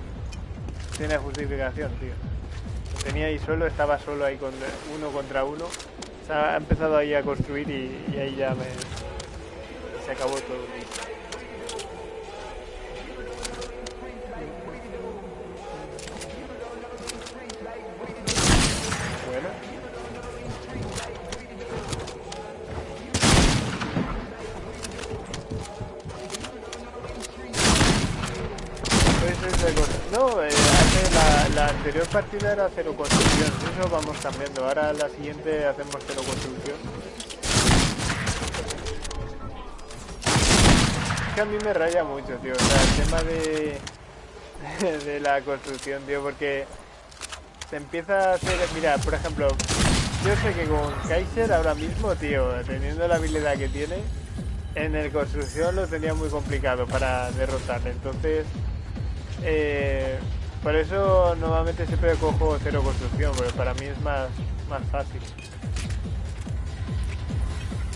tiene justificación, tío. Tenía ahí solo, estaba solo ahí con uno contra uno. O sea, ha empezado ahí a construir y, y ahí ya me... se acabó todo. Anterior partida era cero construcción, eso vamos cambiando. Ahora la siguiente hacemos cero construcción. Es que a mí me raya mucho, tío. O sea, el tema de, de la construcción, tío, porque se empieza a hacer. Mira, por ejemplo, yo sé que con Kaiser ahora mismo, tío, teniendo la habilidad que tiene, en el construcción lo tenía muy complicado para derrotarle. Entonces, eh, por eso normalmente siempre cojo cero construcción, porque para mí es más, más fácil.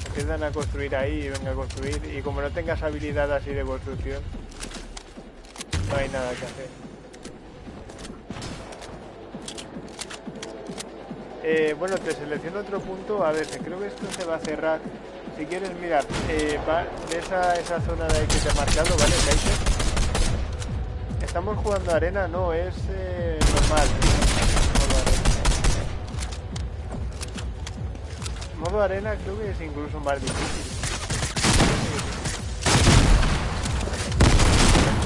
Empiezan a construir ahí y venga a construir, y como no tengas habilidad así de construcción, no hay nada que hacer. Eh, bueno, te selecciono otro punto. A ver, creo que esto se va a cerrar. Si quieres, mira, eh, va, ves a esa zona de ahí que te he marcado, ¿vale? ¿Estamos jugando arena? No, es eh, normal. Modo arena. Modo arena creo que es incluso más difícil.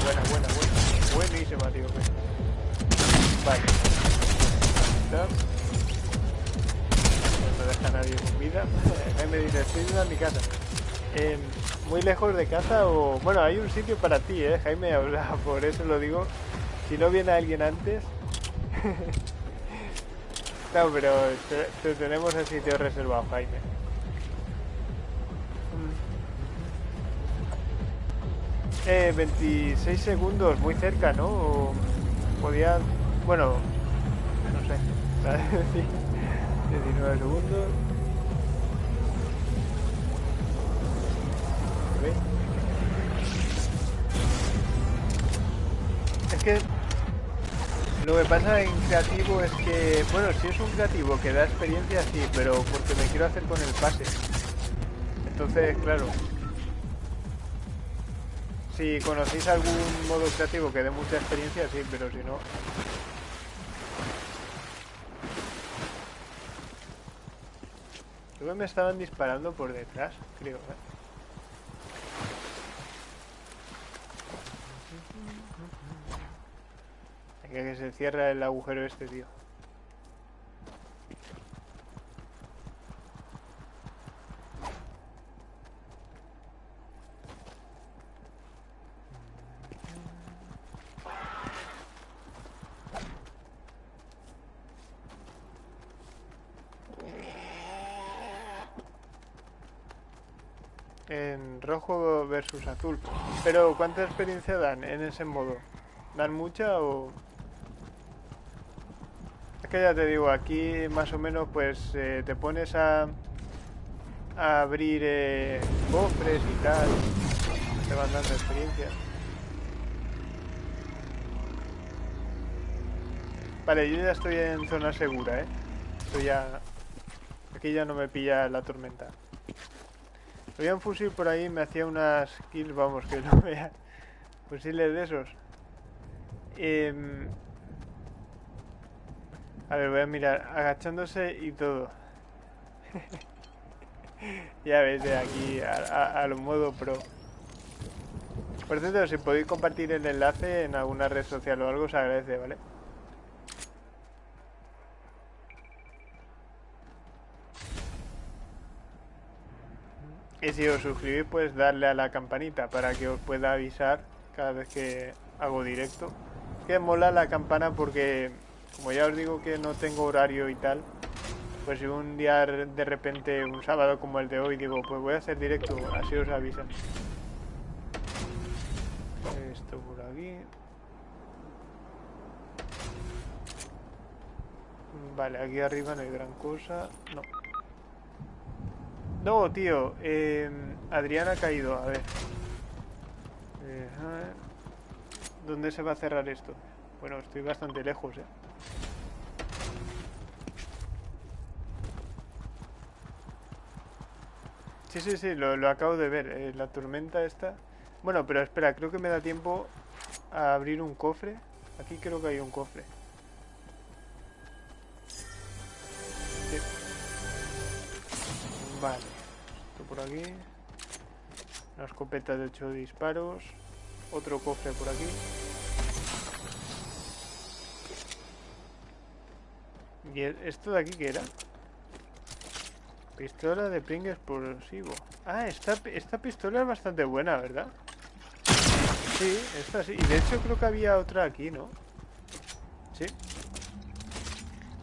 Buena, buena, buena. Buenísima, tío. Vale. Está. No me deja nadie con vida. me dice, estoy a mi casa. Eh, muy lejos de casa o... Bueno, hay un sitio para ti, ¿eh? Jaime habla, por eso lo digo. Si no viene alguien antes... no, pero te, te tenemos el sitio reservado, Jaime. Eh, 26 segundos, muy cerca, ¿no? O podía... Bueno, no sé. Sí. 19 segundos. Es que lo que pasa en creativo es que, bueno, si es un creativo que da experiencia, sí, pero porque me quiero hacer con el pase. Entonces, claro. Si conocéis algún modo creativo que dé mucha experiencia, sí, pero si no... Que me estaban disparando por detrás, creo. ¿eh? Que se cierra el agujero este, tío. En rojo versus azul. Pero ¿cuánta experiencia dan en ese modo? ¿Dan mucha o...? Ya te digo, aquí más o menos pues eh, te pones a, abrir eh, cofres y tal. Te van dando experiencia. Vale, yo ya estoy en zona segura, ¿eh? Estoy ya... Aquí ya no me pilla la tormenta. Había un fusil por ahí, me hacía unas kills, vamos, que no vea. Fusiles de esos. Em, a ver, voy a mirar, agachándose y todo. ya ves, de aquí a, modo pro. Por cierto, si podéis compartir el enlace en alguna red social o algo, se agradece, ¿vale? Y si os suscribís, pues darle a la campanita para que os pueda avisar cada vez que hago directo. Que mola la campana porque, como ya os digo que no tengo horario y tal, pues si un día de repente, un sábado como el de hoy, digo, pues voy a hacer directo, así os avisan. Esto por aquí. Vale, aquí arriba no hay gran cosa. No. No, tío. Eh, Adrián ha caído. A ver. Eh, ¿Dónde se va a cerrar esto? Bueno, estoy bastante lejos, ¿eh? Sí, sí, sí, lo, acabo de ver. Eh, la tormenta está... Bueno, pero espera, creo que me da tiempo a abrir un cofre. Aquí creo que hay un cofre. Vale. Esto por aquí. Una escopeta de 8 disparos. Otro cofre por aquí. ¿Y esto de aquí qué era? Pistola de ping explosivo. Ah, esta, esta pistola es bastante buena, ¿verdad? Sí, esta sí. Y de hecho creo que había otra aquí, ¿no? Sí.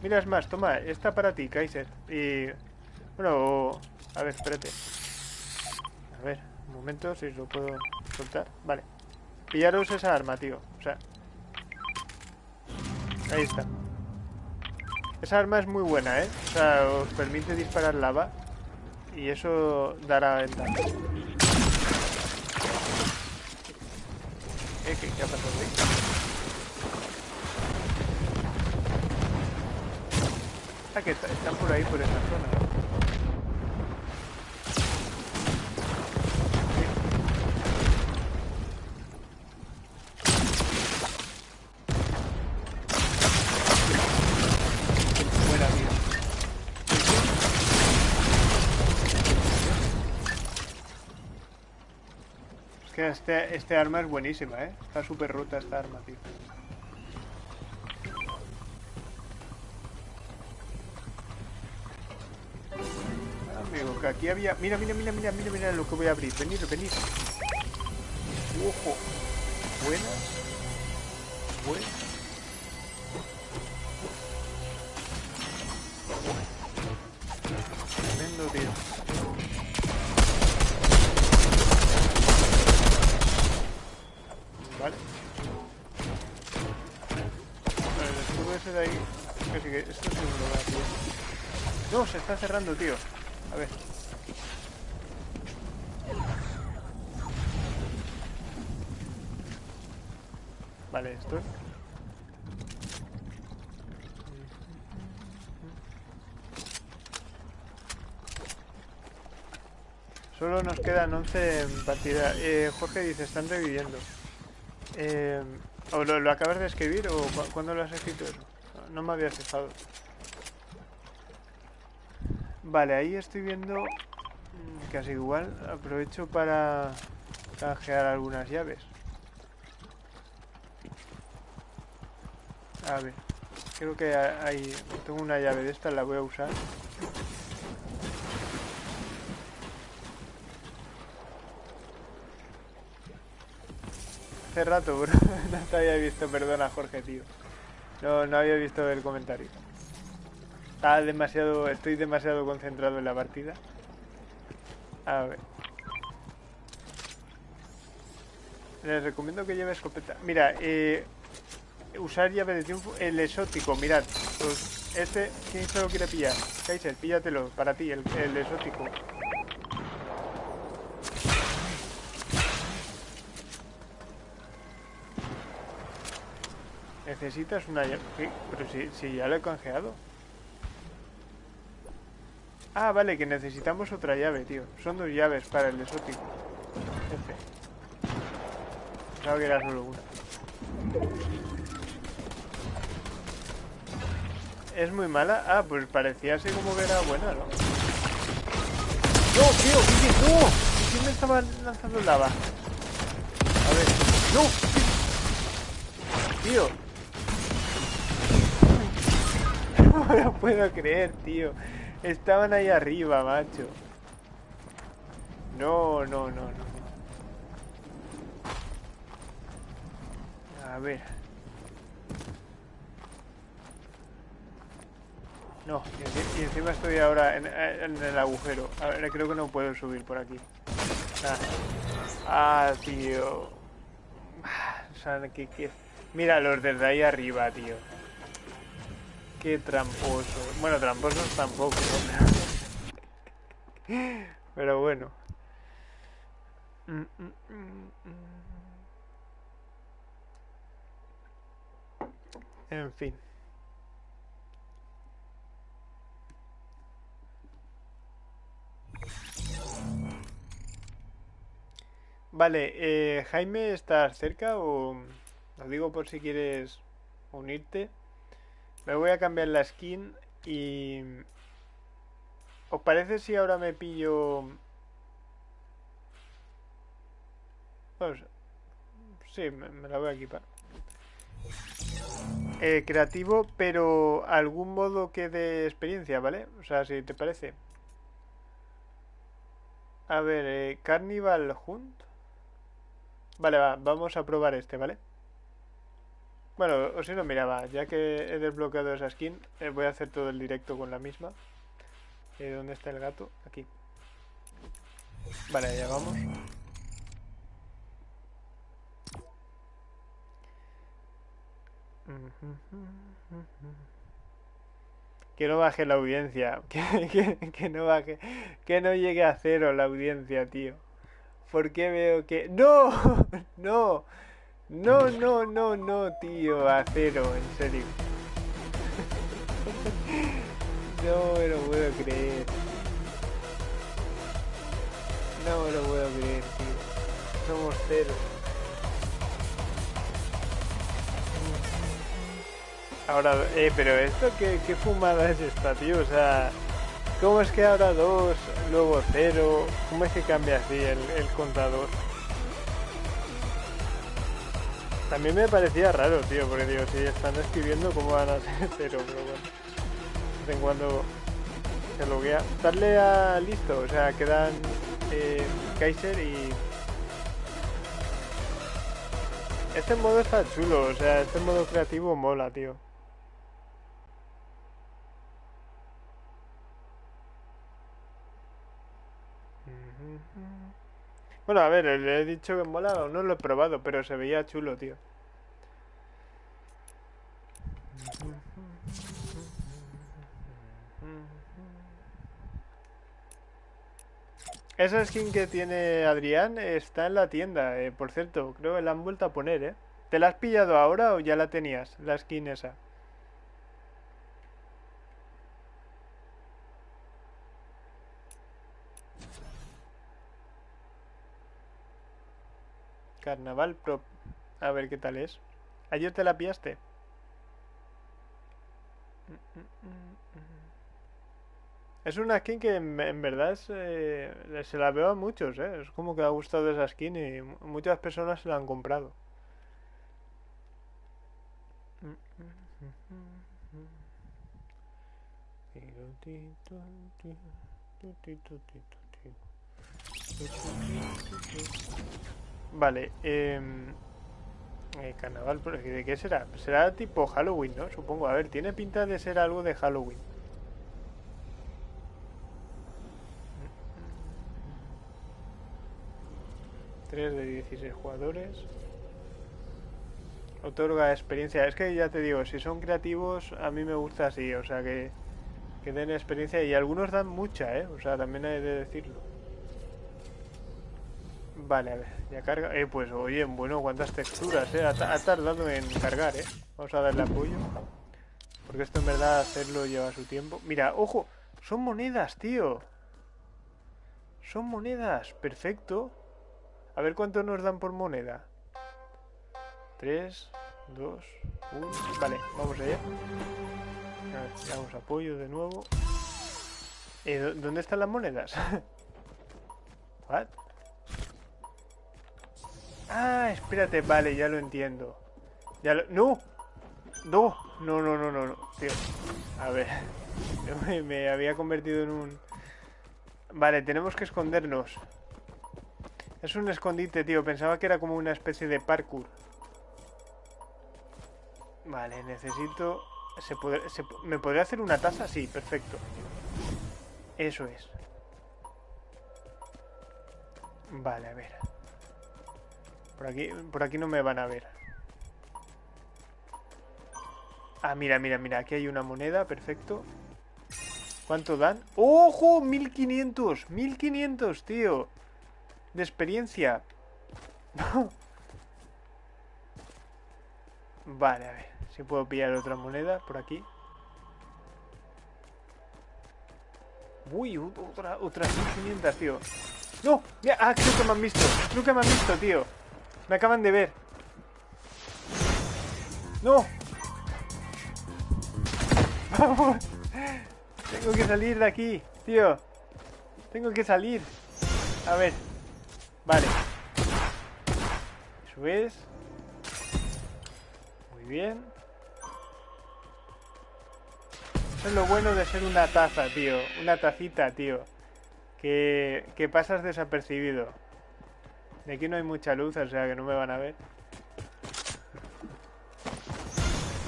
Mira, es más, toma, esta para ti, Kaiser. Y... Bueno, a ver, espérate. A ver, un momento, si lo puedo soltar. Vale. Pillaros esa arma, tío. O sea... Ahí está. Esa arma es muy buena, ¿eh? O sea, os permite disparar lava. Y eso dará ventaja. ¿Eh? ¿Qué, qué ha pasado ahí? Ah, que están por ahí, por esa zona. Este, este arma es buenísima, ¿eh? Está súper rota esta arma, tío. Amigo, que aquí había... Mira, mira, mira, mira, mira, mira lo que voy a abrir. Venid, venid. Ojo. Buena. Buena. Tremendo, tío. De ahí. Que sí que esto lo va a pillar. No, se está cerrando, tío. A ver. Vale, esto. Solo nos quedan 11 en partida. Eh, Jorge dice, están reviviendo. Eh, ¿O lo, acabas de escribir o cuándo lo has escrito eso? No, me había fijado. Vale, ahí estoy viendo mm, casi igual. Aprovecho para canjear algunas llaves. A ver, creo que hay... Tengo una llave de esta, la voy a usar. hace rato, bro. no te había visto, perdona Jorge, tío. No, no había visto el comentario. Está demasiado, estoy demasiado concentrado en la partida. A ver. Les recomiendo que lleve escopeta. Mira, eh, usar llave de triunfo, el exótico, mirad. Pues este, ¿quién se lo quiere pillar? Kaiser, píllatelo, para ti, el, el exótico. Necesitas una llave. Pero si, si ya lo he canjeado. Ah, vale, que necesitamos otra llave, tío. Son dos llaves para el exótico. F. Pensaba que era solo una. ¿Es muy mala? Ah, pues parecía así como que era buena, ¿no? No, tío, ¿qué, no? ¿Quién me estaba lanzando lava? A ver. ¡No! Tío. No lo puedo creer, tío. Estaban ahí arriba, macho. No, no, no, no. A ver. No, y, encima estoy ahora en, el agujero. A ver, creo que no puedo subir por aquí. Ah, tío. O sea, que, Mira los desde ahí arriba, tío. Qué tramposo. Bueno, tramposos tampoco, Pero bueno. Mm, mm, mm, en fin. Vale, eh, Jaime, ¿estás cerca o...? Lo digo por si quieres unirte. Me voy a cambiar la skin y... ¿Os parece si ahora me pillo... Pues, sí, me, la voy a equipar. Eh, creativo, pero algún modo que de experiencia, ¿vale? O sea, si te parece. A ver, eh, Carnival Hunt. Vale, va, vamos a probar este, ¿vale? Bueno, o si no, mira, va, ya que he desbloqueado esa skin, eh, voy a hacer todo el directo con la misma. Eh, ¿Dónde está el gato? Aquí. Vale, ya vamos. Que no baje la audiencia. Que, no baje. Que no llegue a cero la audiencia, tío. ¿Por qué veo que.? ¡No! ¡No! No, no, no, no, tío. A cero, en serio. No me lo puedo creer. No me lo puedo creer, tío. Somos cero. Ahora, eh, pero esto, ¿qué, qué fumada es esta, tío? O sea, ¿cómo es que ahora dos, luego cero? ¿Cómo es que cambia así el, el contador? También me parecía raro, tío, porque digo, si están escribiendo, ¿cómo van a ser cero? Pero bueno, de vez en cuando se loguea. Darle a listo, o sea, quedan eh, Kaiser y... Este modo está chulo, o sea, este modo creativo mola, tío. Bueno, a ver, le he dicho que mola, no lo he probado, pero se veía chulo, tío. Esa skin que tiene Adrián está en la tienda, eh, por cierto, creo que la han vuelto a poner, ¿eh? ¿Te la has pillado ahora o ya la tenías, la skin esa? Carnaval Pro. A ver qué tal es. ¿Ayer te la pillaste? Es una skin que en, verdad eh, se la veo a muchos, ¿eh? Es como que ha gustado esa skin y muchas personas se la han comprado. Vale, eh, eh, carnaval, ¿de qué será? Será tipo Halloween, ¿no? Supongo. A ver, tiene pinta de ser algo de Halloween. Tres de 16 jugadores. Otorga experiencia. Es que ya te digo, si son creativos, a mí me gusta así. O sea, que, que den experiencia. Y algunos dan mucha, ¿eh? O sea, también hay de decirlo. Vale, a ver, ya carga. Eh, pues oye, bueno, cuántas texturas, eh. Ha, tardado en cargar, eh. Vamos a darle apoyo. Porque esto en verdad hacerlo lleva su tiempo. Mira, ojo, son monedas, tío. Son monedas, perfecto. A ver cuánto nos dan por moneda. 3, 2, 1. Vale, vamos allá. A ver, damos apoyo de nuevo. Eh, ¿Dónde están las monedas? ¿What? Ah, espérate, vale, ya lo entiendo. Ya lo... ¡No! ¡No! No, no, no, no, no. Tío. A ver. Me, había convertido en un... Vale, tenemos que escondernos. Es un escondite, tío. Pensaba que era como una especie de parkour. Vale, necesito... ¿Se puede... se- ¿Me podría hacer una taza? Sí, perfecto. Eso es. Vale, a ver. Por aquí, por aquí no me van a ver. Ah, mira, mira, mira. Aquí hay una moneda, perfecto. ¿Cuánto dan? ¡Ojo! 1500. 1500, tío. De experiencia. vale, a ver. Si puedo pillar otra moneda por aquí. Uy, otra, otras 1500, tío. ¡No! Mira, ah, creo que me han visto. Creo que me han visto, tío. Me acaban de ver. ¡No! ¡Vamos! Tengo que salir de aquí, tío. Tengo que salir. A ver. Vale. Eso es. Muy bien. Eso es lo bueno de ser una taza, tío. Una tacita, tío. Que, que pasas desapercibido. De aquí no hay mucha luz, o sea que no me van a ver.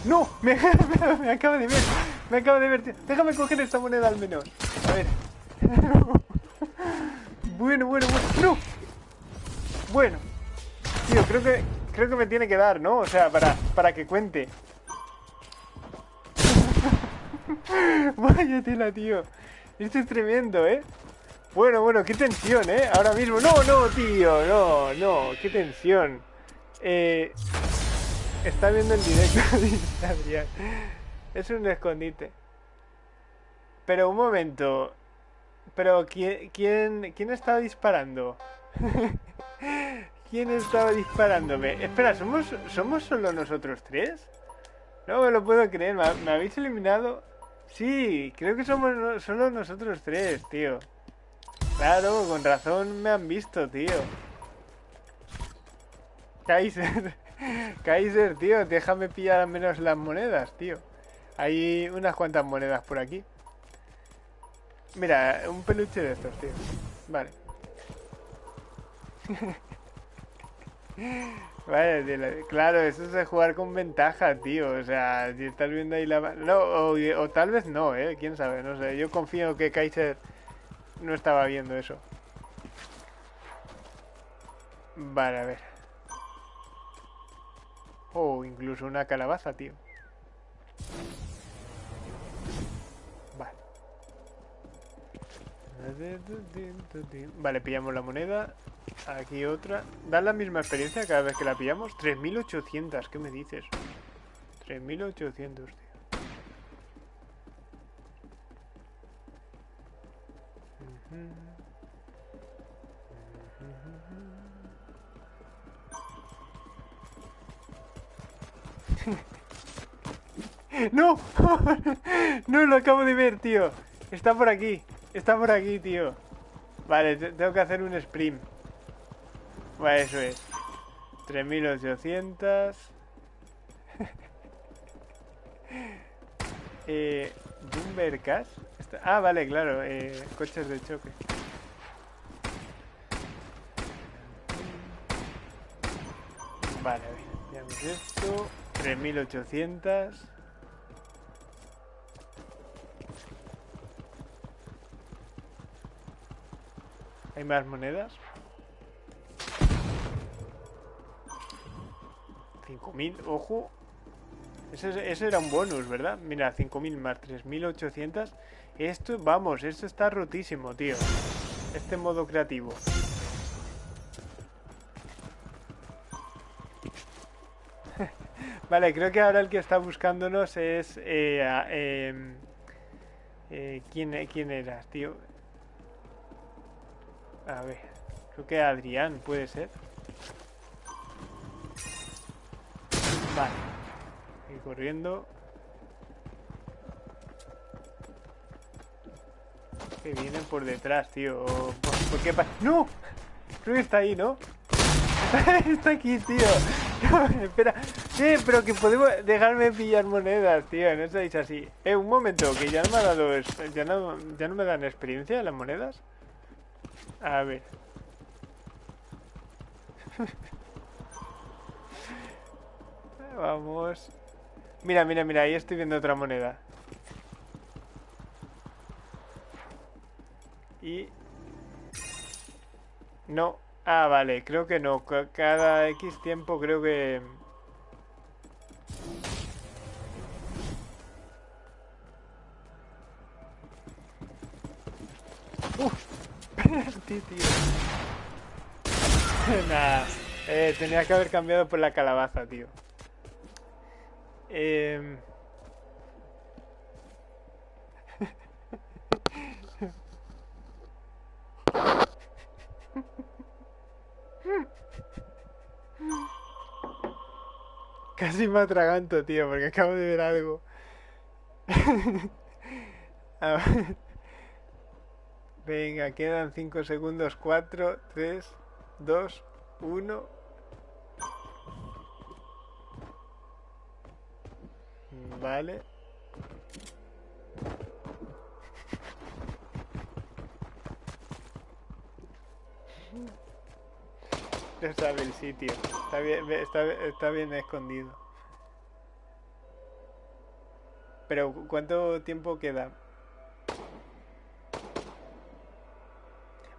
¡No! Me, me, acaba de ver. Me acaba de ver. Déjame coger esta moneda al menos. A ver. bueno, bueno, bueno. ¡No! Bueno. Tío, creo que creo que me tiene que dar, ¿no? O sea, para, para que cuente. Vaya tela, tío. Esto es tremendo, ¿eh? Bueno, bueno, qué tensión, ¿eh? Ahora mismo. No, no, tío, no, no, qué tensión. Eh, está viendo el directo. Es un escondite. Pero un momento. Pero ¿quién, quién, quién estaba disparando? ¿Quién estaba disparándome? Espera, ¿somos, ¿somos solo nosotros tres? No me lo puedo creer, ¿me, habéis eliminado? Sí, creo que somos solo nosotros tres, tío. Claro, con razón me han visto, tío. Kaiser, Kaiser, tío, déjame pillar al menos las monedas, tío. Hay unas cuantas monedas por aquí. Mira, un peluche de estos, tío. Vale. Vale, claro, eso es jugar con ventaja, tío. O sea, si estás viendo ahí la... No, o, o tal vez no, ¿eh? Quién sabe, no sé. Yo confío que Kaiser no estaba viendo eso. Vale, a ver. Oh, incluso una calabaza, tío. Vale. Vale, pillamos la moneda. Aquí otra. ¿Da la misma experiencia cada vez que la pillamos? 3.800, ¿qué me dices? 3.800, tío. ¡No! no, lo acabo de ver, tío. Está por aquí. Está por aquí, tío. Vale, te- tengo que hacer un sprint. Vale, eso es. 3800. eh, Boomer Cash. Está- Ah, vale, claro. Eh, coches de choque. Vale. Veamos esto. 3800. ¿Hay más monedas? 5.000, ojo. Ese, ese era un bonus, ¿verdad? Mira, 5.000 más 3.800. Esto, vamos, esto está rotísimo, tío. Este modo creativo. Vale, creo que ahora el que está buscándonos es... Eh, em, eh, ¿quién, ¿Quién eras, tío? A ver, creo que Adrián puede ser. Vale. Y corriendo. Que vienen por detrás, tío. ¿Por, qué pa- ¡No! Creo está ahí, ¿no? está aquí, tío. espera. Sí, pero que podemos dejarme pillar monedas, tío. No estáis así. Eh, un momento, que ya no me ha dado... Ya no, ya no me dan experiencia las monedas. A ver. Vamos. Mira, mira, mira, ahí estoy viendo otra moneda. Y... No. Ah, vale, creo que no. Cada X tiempo creo que... Uf, eh, tenía que haber cambiado por la calabaza, tío. Eh... Casi me atraganto, tío, porque acabo de ver algo. Venga, quedan 5 segundos. 4, 3, 2, 1. Vale. Ya sabe el sitio. Está bien, está, está bien escondido. Pero ¿cuánto tiempo queda?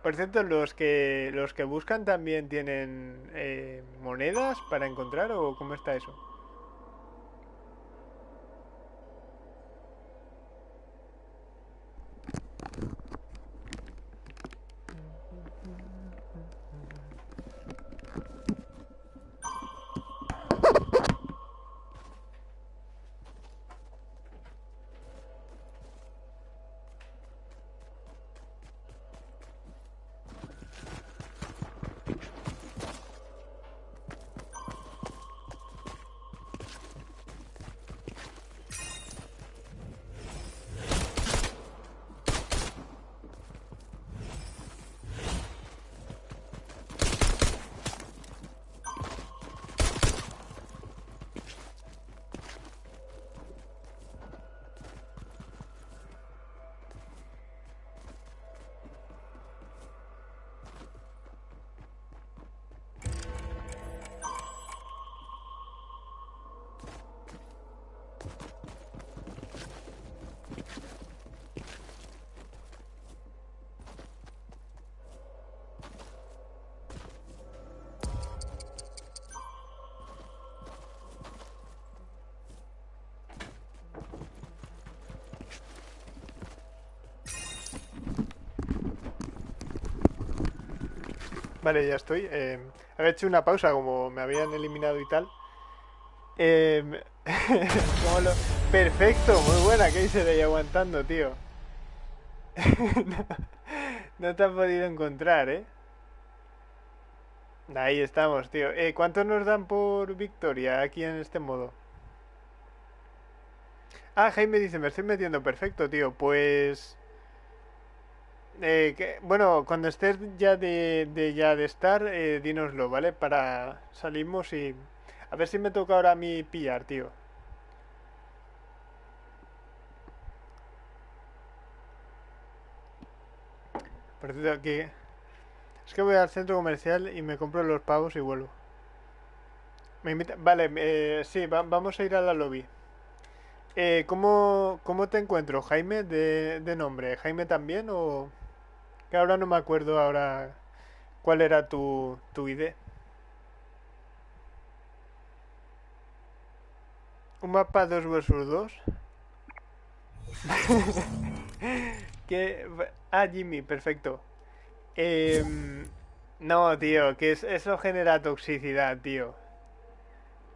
Por cierto, los que los que buscan también tienen eh, monedas para encontrar o cómo está eso? Vale, ya estoy. Eh, había hecho una pausa como me habían eliminado y tal. Em, perfecto, muy buena, que de ahí aguantando, tío. no, te has podido encontrar, ¿eh? Ahí estamos, tío. Eh, ¿Cuánto nos dan por victoria aquí en este modo? Ah, Jaime dice, me estoy metiendo. Perfecto, tío. Pues... Eh, bueno, cuando estés ya de, ya de estar, eh, dínoslo, ¿vale? Para salimos y... A ver si me toca ahora a mí pillar, tío. Por cierto, aquí... Es que voy al centro comercial y me compro los pavos y vuelvo. Me invita... Vale, eh, sí, vamos a ir a la lobby. Eh, ¿cómo, ¿Cómo te encuentro, Jaime, de, de nombre? ¿Jaime también o...? Que ahora no me acuerdo ahora cuál era tu, tu ID. Un mapa 2 vs 2. que... Ah, Jimmy, perfecto. Em, no, tío, que eso genera toxicidad, tío.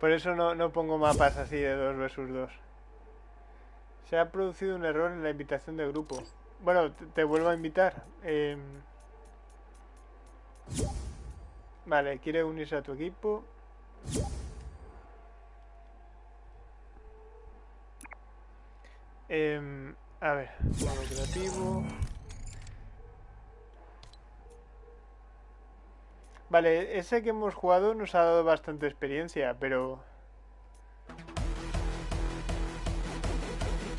Por eso no, no pongo mapas así de 2 vs 2. Se ha producido un error en la invitación de grupo. Bueno, te, vuelvo a invitar. Em, vale, quiere unirse a tu equipo. Em, a ver, modo creativo. Vale, ese que hemos jugado nos ha dado bastante experiencia, pero...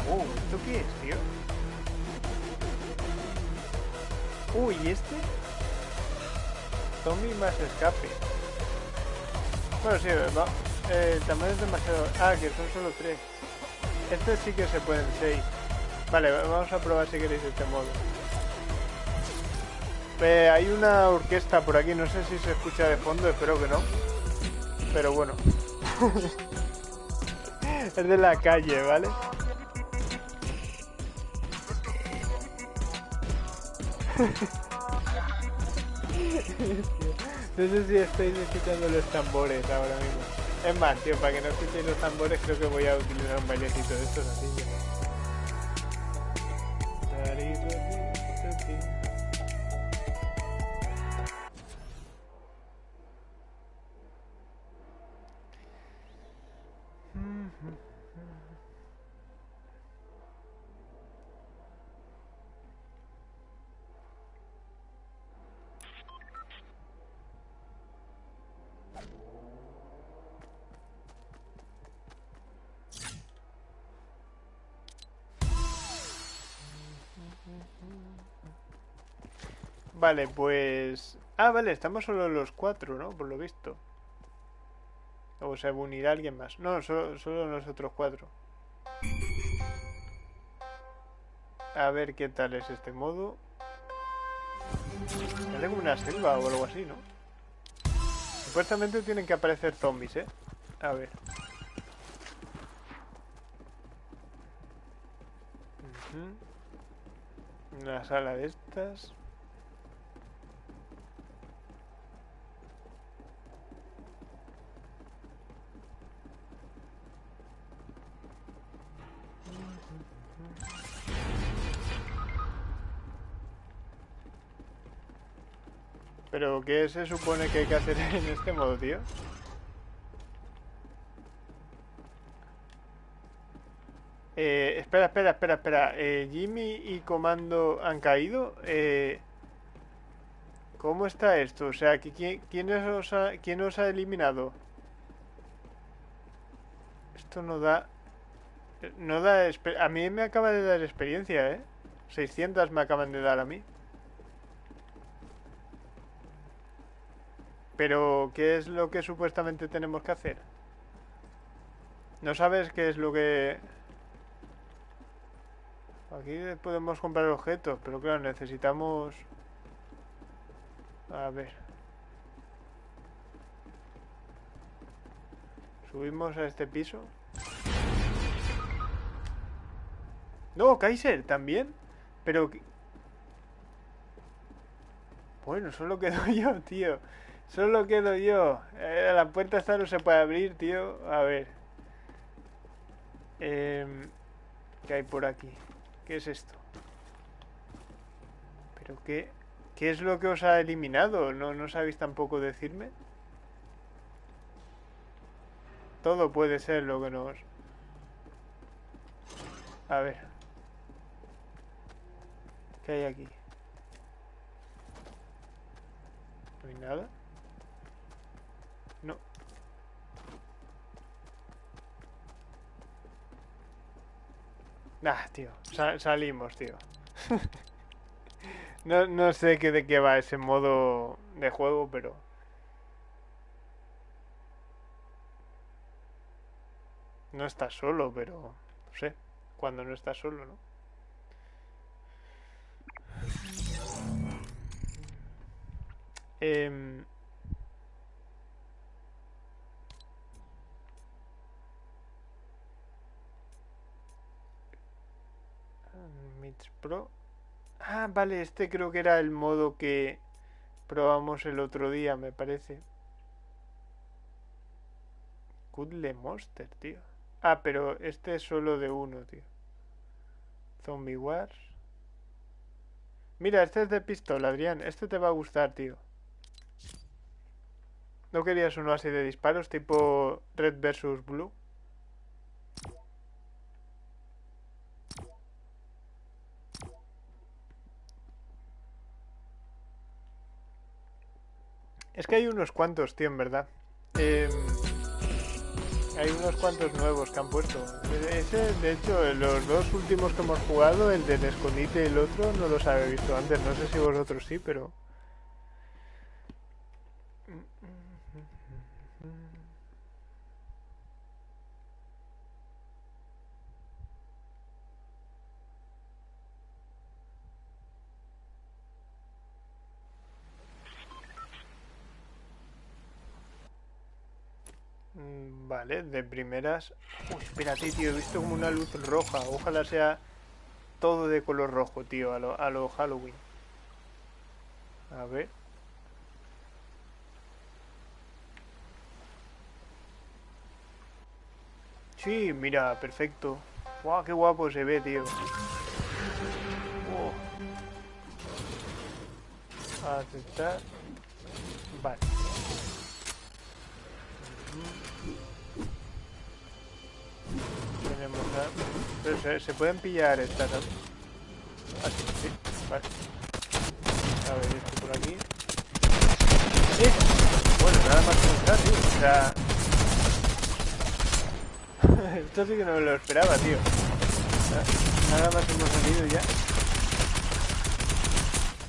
Uh, ¿esto qué es, tío? Uy, ¿y este? Zombie más escape. Bueno, sí, va. Eh, el tamaño es demasiado... Ah, que son solo tres. Este sí que se pueden seis. Vale, vamos a probar si queréis este modo. Eh, hay una orquesta por aquí, no sé si se escucha de fondo, espero que no. Pero bueno. es de la calle, ¿vale? No sé si estáis escuchando los tambores ahora mismo. Es más, tío, para que no escuchéis los tambores creo que voy a utilizar un bailecito de estos así. Vale, pues... Ah, vale, estamos solo los cuatro, ¿no? Por lo visto. O se unirá alguien más. No, solo, solo nosotros cuatro. A ver qué tal es este modo. Es como una selva o algo así, ¿no? Supuestamente tienen que aparecer zombies, ¿eh? A ver. Una sala de estas. ¿Pero qué se supone que hay que hacer en este modo, tío? Eh, espera, espera, espera, espera. Eh, ¿Jimmy y Comando han caído? Eh, ¿Cómo está esto? O sea, ¿quién, quién, os ha, ¿quién os ha eliminado? Esto no da... No da... A mí me acaba de dar experiencia, ¿eh? 600 me acaban de dar a mí. Pero, ¿qué es lo que supuestamente tenemos que hacer? ¿No sabes qué es lo que...? Aquí podemos comprar objetos, pero claro, necesitamos... A ver. Subimos a este piso. No, Kaiser, también. Pero... Bueno, solo quedo yo, tío. Solo quedo yo. Eh, la puerta esta no se puede abrir, tío. A ver. Eh, ¿Qué hay por aquí? ¿Qué es esto? ¿Pero qué? ¿Qué es lo que os ha eliminado? ¿No, no sabéis tampoco decirme? Todo puede ser lo que nos... A ver. ¿Qué hay aquí? ¿No hay nada? Nah, tío. salimos, tío. no, no sé qué de qué va ese modo de juego, pero... No estás solo, pero... No sé. Cuando no estás solo, ¿no? Eh... Pro. Ah, vale, este creo que era el modo que probamos el otro día, me parece. Cuddle Monster, tío. Ah, pero este es solo de uno, tío. Zombie Wars. Mira, este es de pistola, Adrián. Este te va a gustar, tío. ¿No querías uno así de disparos, tipo Red versus Blue? Es que hay unos cuantos, tío, en verdad. Em, hay unos cuantos nuevos que han puesto. Ese, de hecho, los dos últimos que hemos jugado, el del escondite y el otro, no los había visto antes. No sé si vosotros sí, pero... Vale, de primeras... Uy, espérate, tío, he visto como una luz roja. Ojalá sea todo de color rojo, tío, a lo, a lo Halloween. A ver. Sí, mira, perfecto. Guau, qué guapo se ve, tío. Oh. Aceptar. Vale. Pero se, se pueden pillar estas, ¿no? Ah, sí, sí, vale. A ver, esto por aquí. ¡Eh! Bueno, nada más que entrar, tío. O sea... esto sí que no me lo esperaba, tío. Nada más hemos salido ya.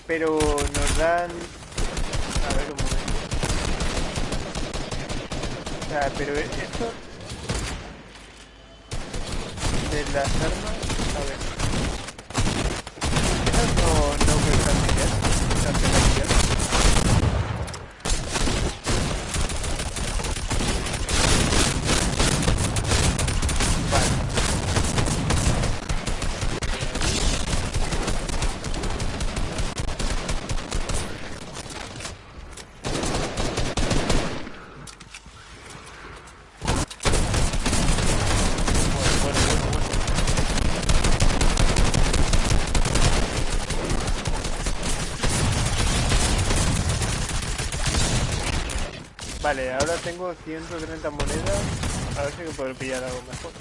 Pero nos dan... A ver, un momento. O sea, pero esto... De las armas... A ver. Esas no, no cuestan dinero. Esas penalidades. Vale. Bueno, bueno, bueno, bueno. Vale, tengo 130 monedas. A ver si puedo pillar algo mejor.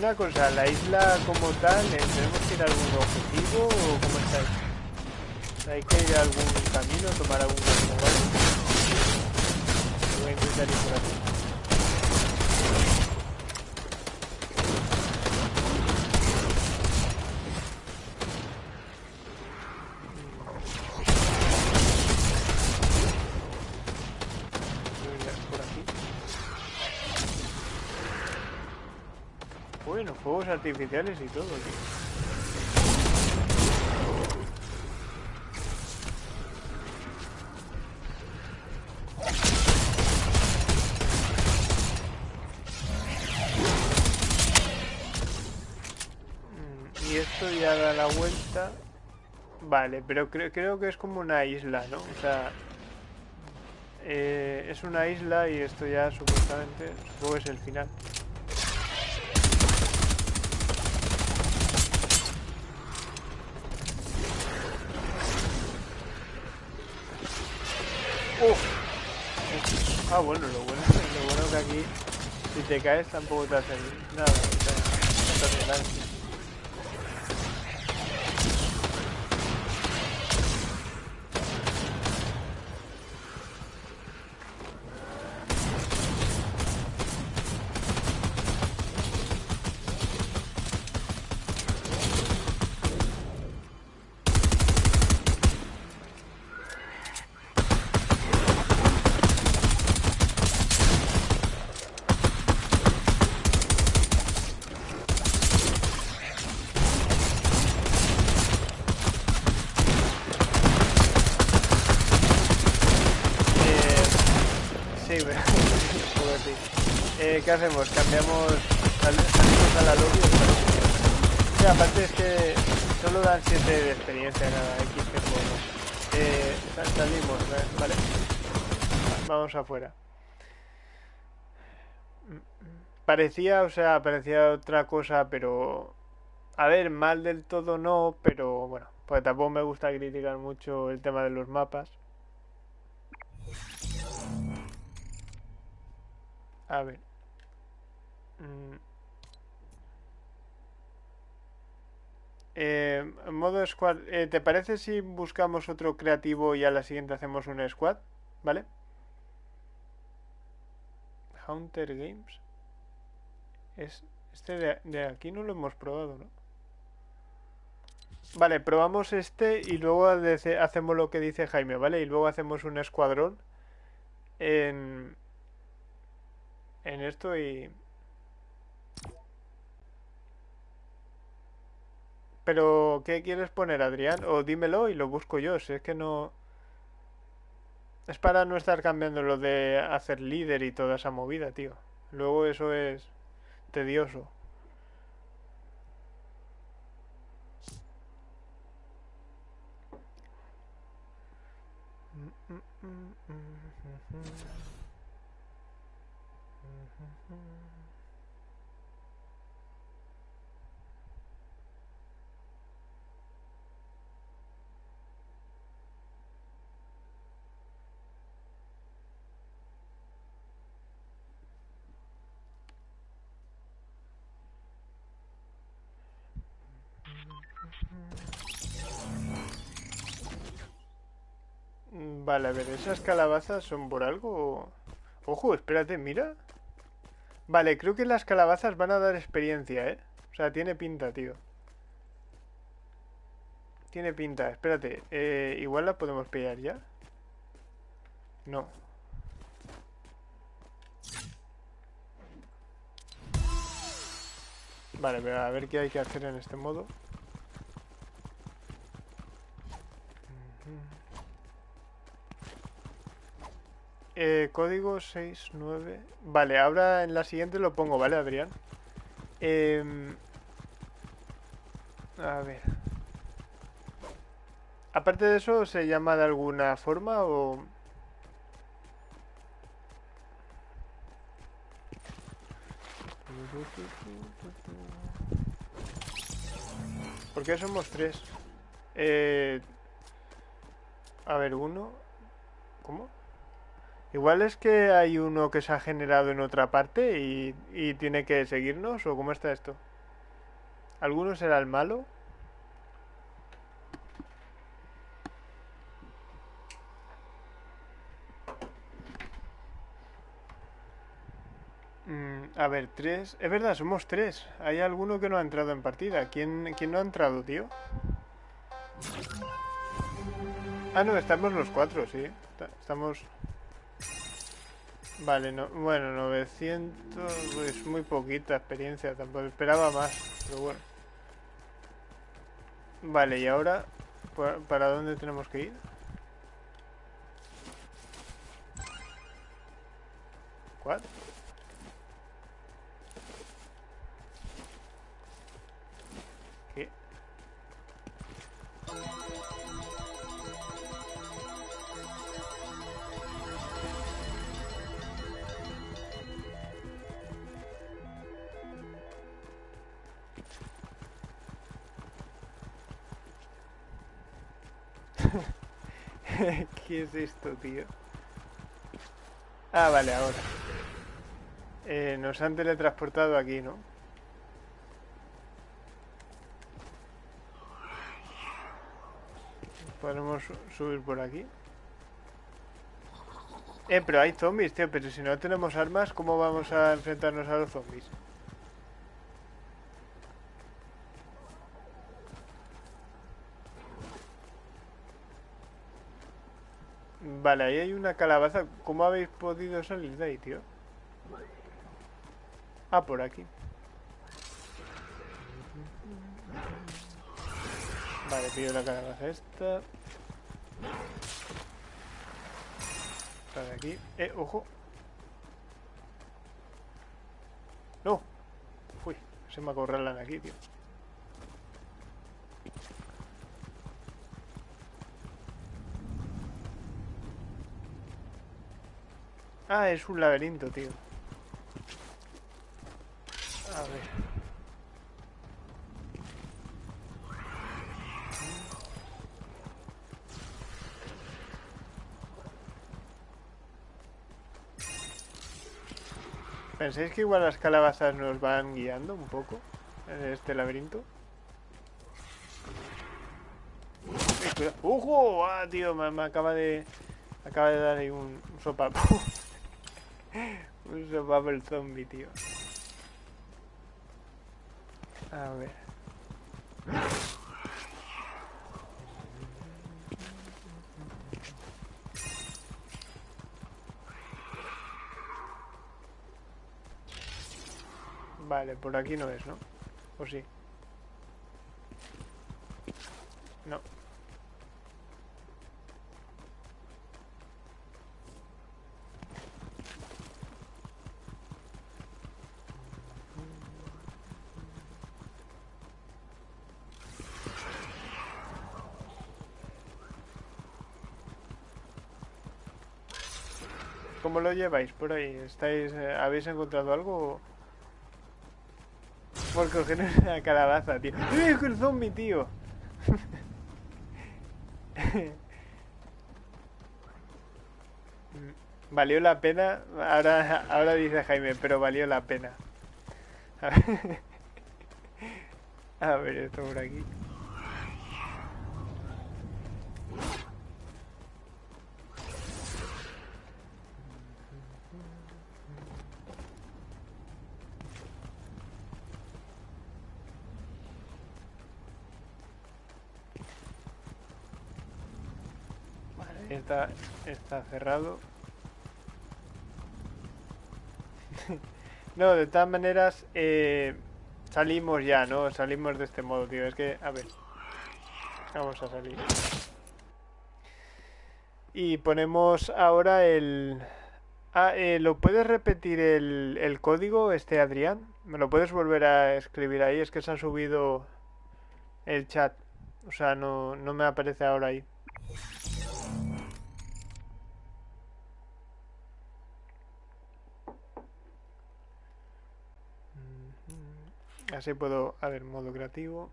Una cosa, la isla como tal, ¿eh, ¿tenemos que ir a algún objetivo o cómo estáis? ¿Hay que ir a algún camino, tomar algún camino. Voy a ir por aquí. Bueno, fuegos artificiales y todo, tío. Mm, Y esto ya da la vuelta. Vale, pero creo, creo que es como una isla, ¿no? O sea, eh, es una isla y esto ya supuestamente, supongo que es el final. ¡Uf! Ah, bueno, lo bueno, lo bueno que aquí, si te caes tampoco te hacen nada. O sea, no te hace nada. Eh, ¿Qué hacemos? ¿Cambiamos? sal- ¿Salimos a la lobby? o? Sí, aparte es que solo dan 7 de experiencia cada X tiempo. ¿no? Eh, sal- salimos. ¿vale? Va- Vamos afuera. Parecía, o sea, parecía otra cosa, pero... A ver, mal del todo no, pero bueno, pues tampoco me gusta criticar mucho el tema de los mapas. A ver. Mm. Eh, modo squad, eh, ¿te parece si buscamos otro creativo y a la siguiente hacemos un squad? ¿Vale? Hunter Games. Es, este de, de aquí no lo hemos probado, ¿no? Vale, probamos este y luego hace- hacemos lo que dice Jaime, ¿vale? Y luego hacemos un escuadrón en, en esto y... Pero, ¿qué quieres poner, Adrián? O dímelo y lo busco yo, si es que no... Es para no estar cambiando lo de hacer líder y toda esa movida, tío. Luego eso es tedioso. Mm, Vale, a ver, ¿esas calabazas son por algo? Ojo, espérate, mira. Vale, creo que las calabazas van a dar experiencia, ¿eh? O sea, tiene pinta, tío. Tiene pinta, espérate. eh, igual la podemos pillar ya. No. Vale, pero a ver qué hay que hacer en este modo. Eh, código 69. Vale, ahora en la siguiente lo pongo, ¿vale, Adrián? Em, a ver. Aparte de eso, ¿se llama de alguna forma o...? ¿Por qué somos tres? Eh... A ver, uno... ¿Cómo? Igual es que hay uno que se ha generado en otra parte y, y tiene que seguirnos, ¿o cómo está esto? ¿Alguno será el malo? Mm, a ver, tres... Es verdad, somos tres. Hay alguno que no ha entrado en partida. ¿Quién, quién no ha entrado, tío? Ah, no, estamos los cuatro, sí. Ta- Estamos... Vale, no, bueno, 900 es muy poquita experiencia, tampoco esperaba más, pero bueno. Vale, y ahora, ¿pa- ¿para dónde tenemos que ir? ¿Cuál? ¿Qué es esto, tío? Ah, vale, ahora. Eh, nos han teletransportado aquí, ¿no? Podemos su- subir por aquí. Eh, pero hay zombies, tío. Pero si no tenemos armas, ¿cómo vamos a enfrentarnos a los zombies? Vale, ahí hay una calabaza. ¿Cómo habéis podido salir de ahí, tío? Ah, por aquí. Vale, pido la calabaza esta. Para aquí. Eh, ojo. No. Fui. Se me ha acorralan aquí, tío. Ah, es un laberinto, tío. A ver. ¿Pensáis que igual las calabazas nos van guiando un poco en este laberinto? ¡Ojo! ¡Ah, tío! Me, acaba de... acaba de dar ahí un, un sopapo. Un el zombie, tío. A ver. Vale, por aquí no es, ¿no? ¿O sí? No. ¿Cómo lo lleváis por ahí? ¿Estáis, eh, ¿Habéis encontrado algo? Por coger una calabaza, tío. ¡Eh, el zombie, tío! valió la pena. Ahora, ahora dice Jaime, pero valió la pena. A ver, esto por aquí. Está, cerrado. no, de todas maneras, eh, salimos ya, ¿no? Salimos de este modo, tío. Es que, a ver. Vamos a salir. Y ponemos ahora el... Ah, eh, ¿lo puedes repetir el, el código, este Adrián? ¿Me lo puedes volver a escribir ahí? Es que se ha subido el chat. O sea, no, no me aparece ahora ahí. Así puedo, a ver, modo creativo.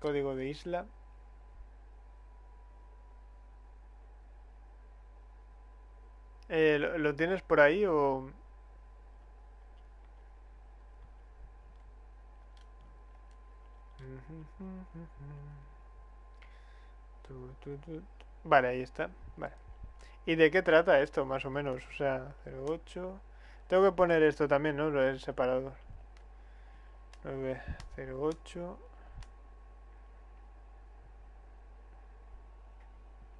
Código de isla. Eh, ¿lo, tienes por ahí o...? Vale, ahí está. Vale. ¿Y de qué trata esto, más o menos? O sea, 08... Tengo que poner esto también, ¿no? Lo del separador. 908.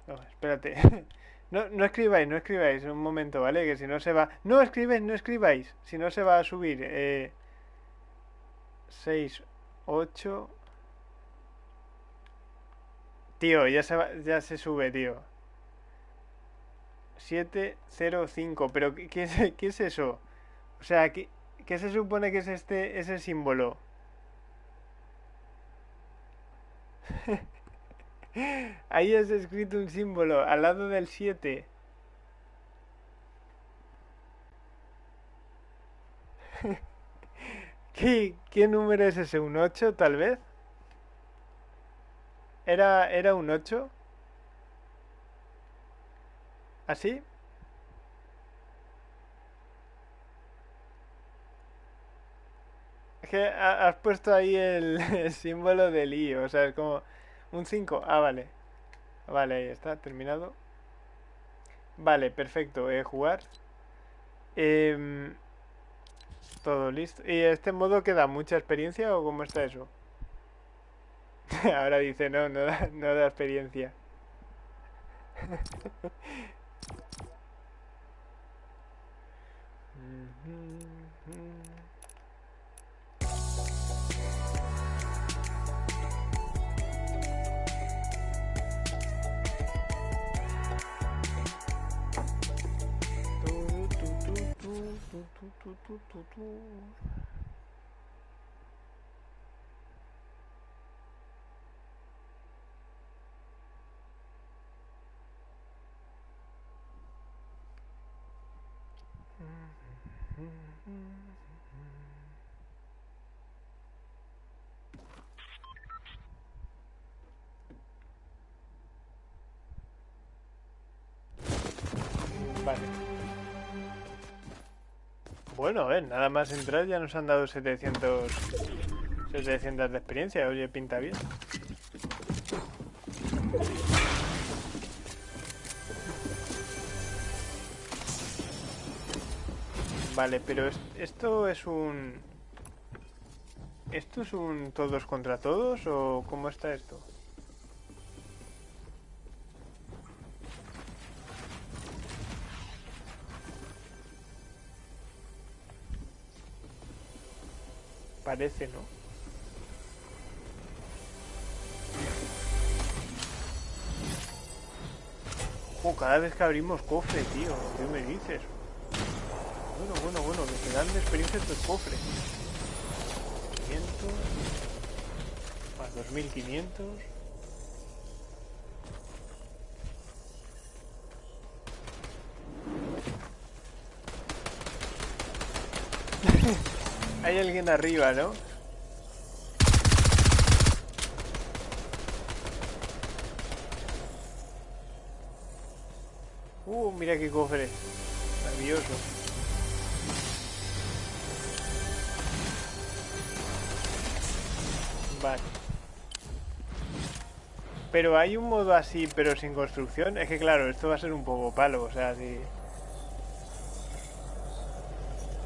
No, espérate. No, no escribáis, no escribáis. Un momento, ¿vale? Que si no se va... No escribáis, no escribáis. Si no se va a subir. Eh... 6, 8... Tío, ya se, va, ya se sube, tío. 705. Pero, ¿qué es, ¿qué es eso? O sea, ¿qué, ¿qué se supone que es este ese símbolo? Ahí has escrito un símbolo al lado del 7. ¿Qué, ¿Qué número es ese? ¿Un 8 tal vez? ¿Era, era un 8? ¿Así? Es que has puesto ahí el, símbolo del I, o sea, es como un 5. Ah, vale. Vale, ahí está, terminado. Vale, perfecto. Eh, jugar. Em, todo listo. ¿Y este modo queda mucha experiencia o cómo está eso? Ahora dice, no, no da, no da experiencia. 嘟嘟嘟嘟嘟嘟嘟嘟。Bueno, a ver, nada más entrar ya nos han dado 700, 700 de experiencia. Oye, pinta bien. Vale, pero esto es un... ¿Esto es un todos contra todos o cómo está esto? Parece, ¿no? Oh, cada vez que abrimos cofre, tío. ¿Qué me dices? Bueno, bueno, bueno, me quedan de experiencia estos cofres. 500 más 2500 Hay alguien arriba, ¿no? Uh, mira qué cofre. Maravilloso. Pero hay un modo así, pero sin construcción. Es que claro, esto va a ser un poco palo, o sea, si...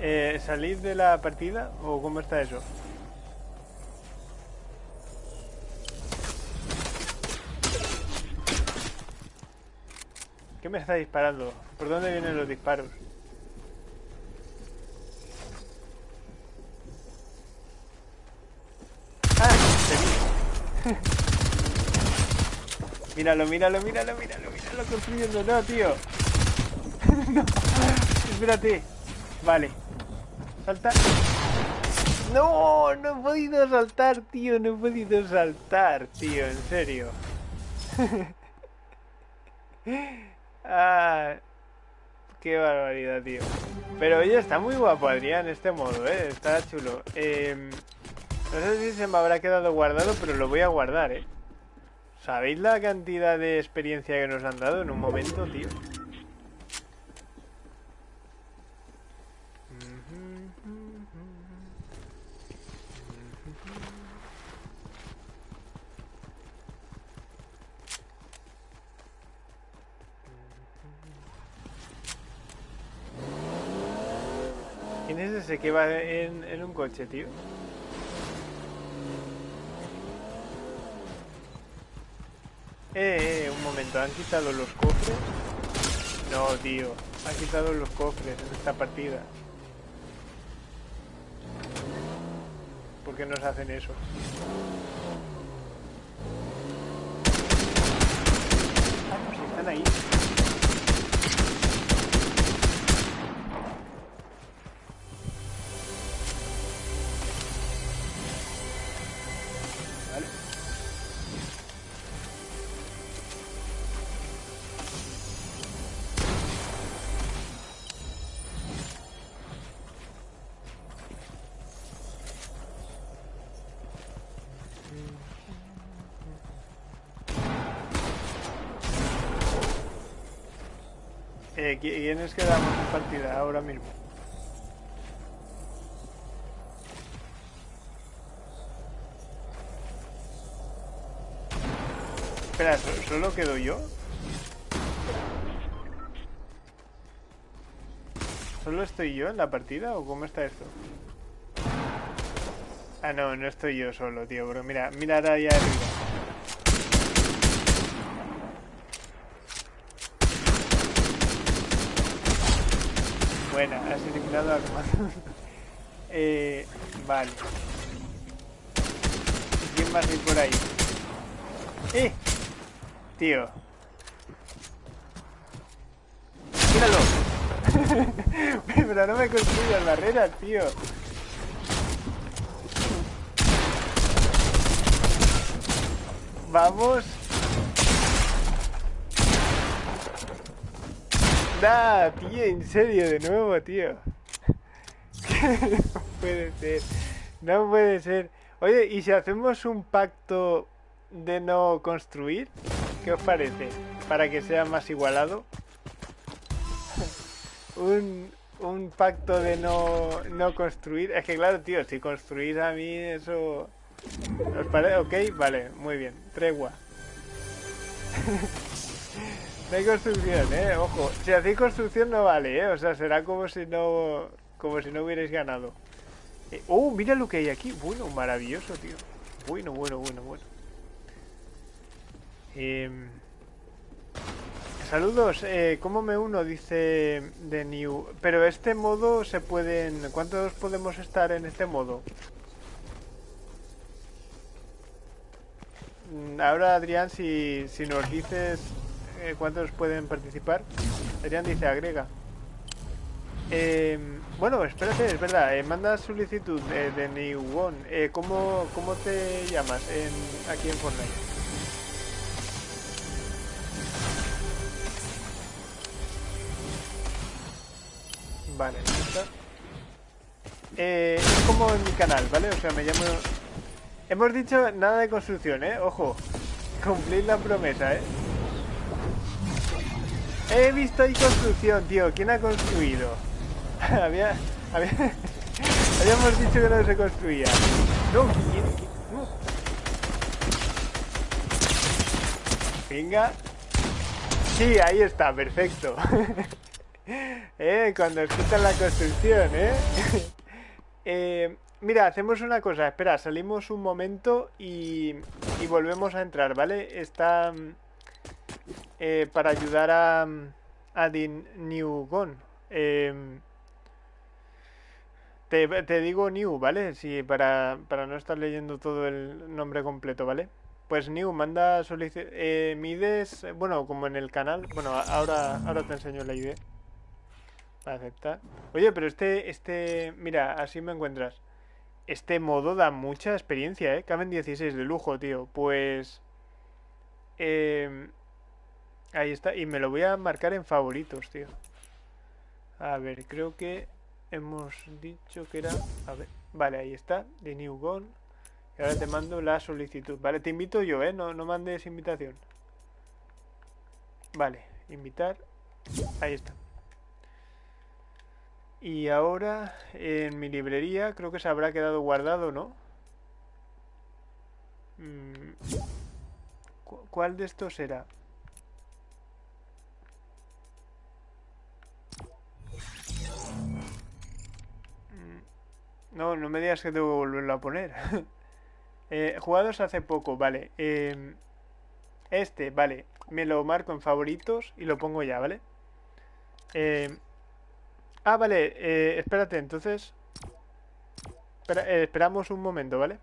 Eh, ¿Salir de la partida o cómo está eso? ¿Qué me está disparando? ¿Por dónde vienen los disparos? ¡Ah! míralo, míralo, míralo, míralo, míralo construyendo. No, tío. no. Espérate. Vale. Salta. No, no he podido saltar, tío. No he podido saltar, tío. En serio. ah, qué barbaridad, tío. Pero oye, está muy guapo, Adrián, este modo, ¿eh? Está chulo. Eh, no sé si se me habrá quedado guardado, pero lo voy a guardar, ¿eh? ¿Sabéis la cantidad de experiencia que nos han dado en un momento, tío? ¿Quién es ese que va en, en un coche, tío? Eh, eh, un momento, ¿han quitado los cofres? No, tío, han quitado los cofres en esta partida. ¿Por qué nos hacen eso? Ah, pues están ahí. ¿Quiénes quedamos en partida ahora mismo? Espera, ¿solo quedo yo? ¿Solo estoy yo en la partida o cómo está esto? Ah, no, no estoy yo solo, tío, pero mira, mira ahí arriba. Buena, has eliminado a eh, vale. ¿Quién más hay por ahí? ¡Eh! Tío. ¡Míralo! Pero no me construyas barreras, tío. Vamos. Nah, tío, en serio, de nuevo, tío. no puede ser. No puede ser. Oye, ¿y si hacemos un pacto de no construir? ¿Qué os parece? Para que sea más igualado. un, un pacto de no, no construir. Es que claro, tío, si construís a mí eso... Ok, vale, muy bien. Tregua. no hay construcción, eh. Ojo. Si hacéis construcción no vale, eh. O sea, será como si no... Como si no hubierais ganado. Eh, oh, mira lo que hay aquí. Bueno, maravilloso, tío. Bueno, bueno, bueno, bueno. Eh... Saludos, eh, ¿cómo me uno? Dice de New. Pero este modo se pueden... ¿Cuántos podemos estar en este modo? Mm, ahora Adrián, si, si nos dices eh, cuántos pueden participar. Adrián dice agrega. Eh, bueno, espérate, es verdad. Eh, manda solicitud de New One. ¿cómo, ¿Cómo te llamas aquí en Fortnite? Vale, está. Eh, es como en mi canal, ¿vale? O sea, me llamo... Hemos dicho nada de construcción, ¿eh? Ojo, cumplir la promesa, ¿eh? He visto ahí construcción, tío. ¿Quién ha construido? había, había... Habíamos dicho que no se construía. No, ¿quién, no. Venga. Sí, ahí está, perfecto. eh, cuando escuchan la construcción, ¿eh? eh Mira, hacemos una cosa, espera, salimos un momento y, y volvemos a entrar, ¿vale? Está eh, para ayudar a, a Din Newgon. Eh, te, te, digo New, ¿vale? Sí, para, para, no estar leyendo todo el nombre completo, ¿vale? Pues New, manda. Eh, mides, bueno, como en el canal, bueno, ahora, ahora te enseño la idea. Aceptar. Oye, pero este, este, mira, así me encuentras. Este modo da mucha experiencia, ¿eh? Caben 16 de lujo, tío. Pues... Eh, ahí está. Y me lo voy a marcar en favoritos, tío. A ver, creo que hemos dicho que era... A ver, vale, ahí está. De New Gone. Y ahora te mando la solicitud. Vale, te invito yo, ¿eh? No, no mandes invitación. Vale, invitar. Ahí está. Y ahora en mi librería creo que se habrá quedado guardado, ¿no? Mm, ¿Cuál de estos será? No, no me digas que tengo que volverlo a poner. eh, jugados hace poco, vale. Eh, este, vale. Me lo marco en favoritos y lo pongo ya, ¿vale? Eh, Ah, vale, eh, espérate, entonces... Eh, esperamos un momento, ¿vale?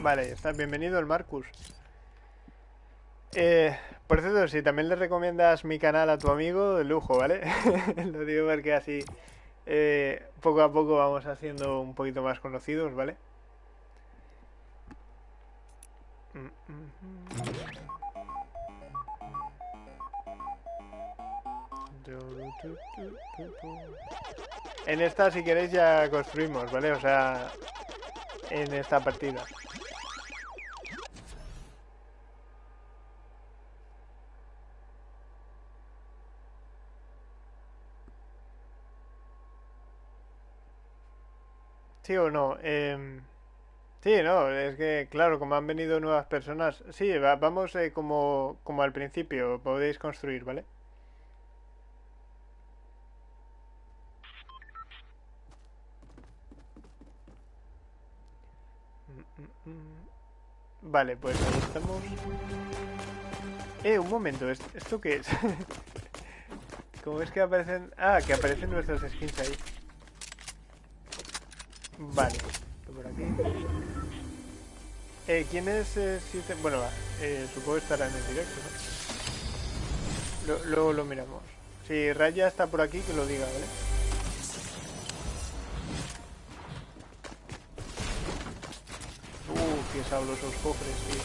Vale, está bienvenido el Marcus. Eh, por cierto, si también le recomiendas mi canal a tu amigo, de lujo, ¿vale? Lo digo porque así eh, poco a poco vamos haciendo un poquito más conocidos, ¿vale? En esta, si queréis, ya construimos, ¿vale? O sea, en esta partida. ¿Sí o no? Eh... Sí, no, es que claro, como han venido nuevas personas, sí, vamos eh, como, como al principio, podéis construir, ¿vale? Vale, pues ahí estamos. Eh, un momento, ¿esto qué es? ¿Cómo es que aparecen...? Ah, que aparecen nuestras skins ahí. Vale, por aquí. Eh, ¿Quién es eh, siete? Bueno, va, eh, supongo que estará en el directo, ¿no? Luego lo miramos. Si Raya está por aquí, que lo diga, ¿vale? Uh, qué sabrosos cofres, tío.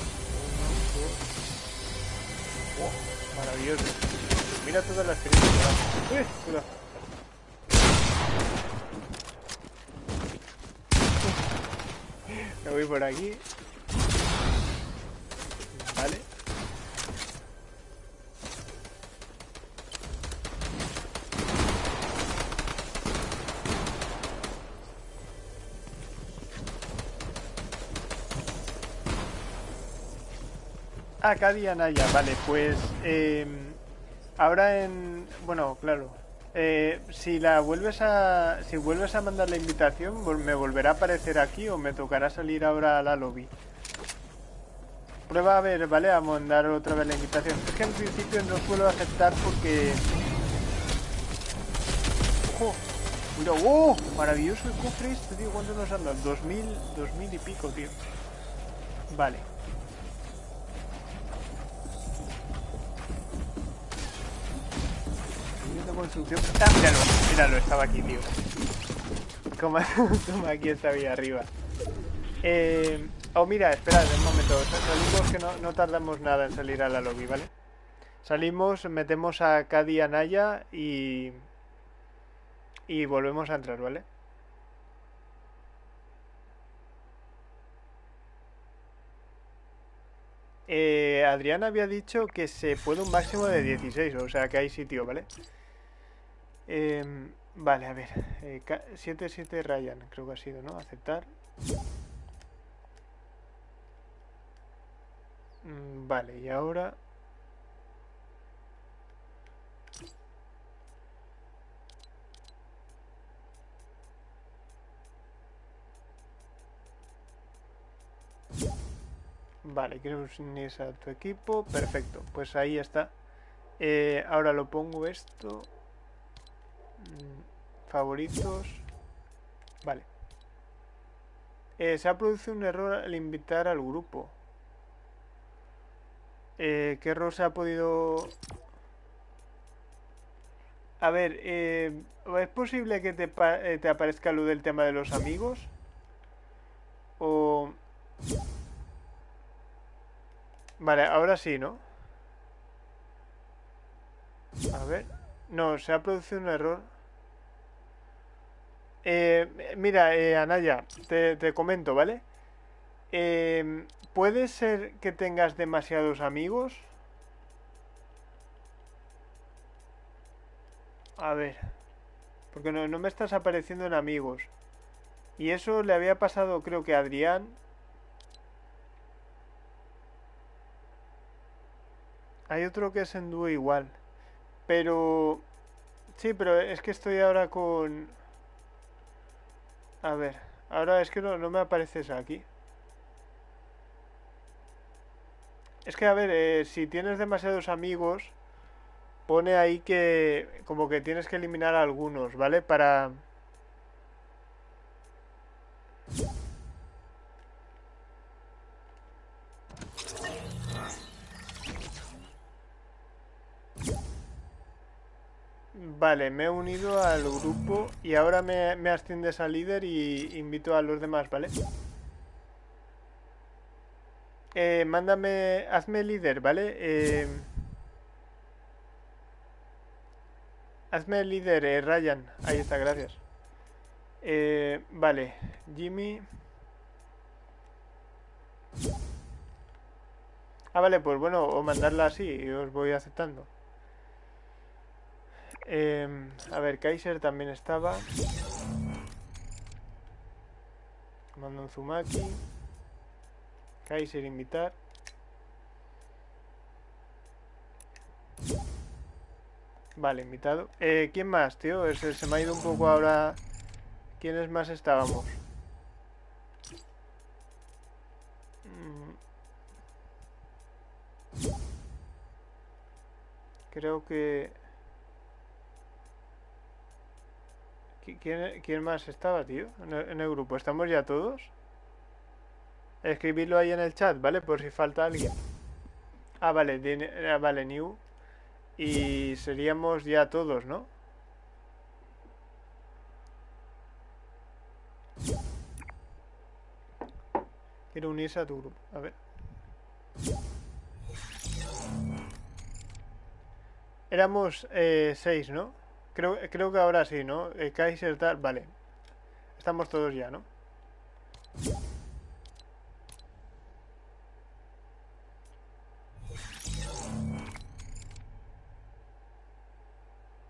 Oh, maravilloso. Mira todas las que. ¡Uy! Cuidado. Me voy por aquí. Vale. Ah, Cadi Anaya, vale, pues eh, ahora en... Bueno, claro. Eh, si la vuelves a... Si vuelves a mandar la invitación, ¿me volverá a aparecer aquí o me tocará salir ahora a la lobby? Prueba a ver, ¿vale? A mandar otra vez la invitación. Es que en principio no suelo aceptar porque... ¡Ojo! Mira, ¡oh! Maravilloso el cofre este, tío. ¿Cuánto nos han dado? 2000, 2000 y pico, tío. Vale. Construcción. ¡Ah, míralo! Míralo, estaba aquí, tío. Como, como aquí estaba ahí arriba. Eh, oh, mira, esperad un momento. Salimos que no, no tardamos nada en salir a la lobby, ¿vale? Salimos, metemos a Cadi Anaya y... Y volvemos a entrar, ¿vale? Eh, Adrián había dicho que se puede un máximo de 16, o sea que hay sitio, ¿vale? Em, vale, a ver. eh, ca- 77 Ryan, creo que ha sido, ¿no? Aceptar. Mm, Vale, y ahora... Vale, quiero unirse a tu equipo. Perfecto, pues ahí está. Eh, ahora lo pongo esto. Favoritos. Vale. Eh, se ha producido un error al invitar al grupo. Eh, ¿Qué error se ha podido...? A ver, eh, ¿es posible que te, te aparezca lo del tema de los amigos? O... Vale, ahora sí, ¿no? A ver. No, se ha producido un error. Eh, mira, eh, Anaya, te, te comento, ¿vale? Em, ¿Puede ser que tengas demasiados amigos? A ver. Porque no, no me estás apareciendo en amigos. Y eso le había pasado, creo que a Adrián. Hay otro que es en dúo igual. Pero... Sí, pero es que estoy ahora con... A ver, ahora es que no, no me apareces aquí. Es que, a ver, eh, si tienes demasiados amigos, pone ahí que como que tienes que eliminar a algunos, ¿vale? Para... Vale, me he unido al grupo y ahora me, me asciendes a líder y invito a los demás, ¿vale? Eh, mándame, hazme líder, ¿vale? Eh, hazme líder, eh, Ryan. Ahí está, gracias. Eh, vale, Jimmy. Ah, vale, pues bueno, o mandarla así y os voy aceptando. Em, a ver, Kaiser también estaba. Mando un Zumaki. Kaiser invitar. Vale, invitado. Eh, ¿Quién más, tío? Se, me ha ido un poco ahora. ¿Quiénes más estábamos? Mm. Creo que... ¿Quién, quién más estaba, tío? En el, grupo. ¿Estamos ya todos? Escribirlo ahí en el chat, ¿vale? Por si falta alguien. Ah, vale, ah, vale, new. Y seríamos ya todos, ¿no? Quiero unirse a tu grupo. A ver. Éramos eh, seis, ¿no? Creo, creo que ahora sí, ¿no? Eh, Kaiser tal... Vale. Estamos todos ya, ¿no?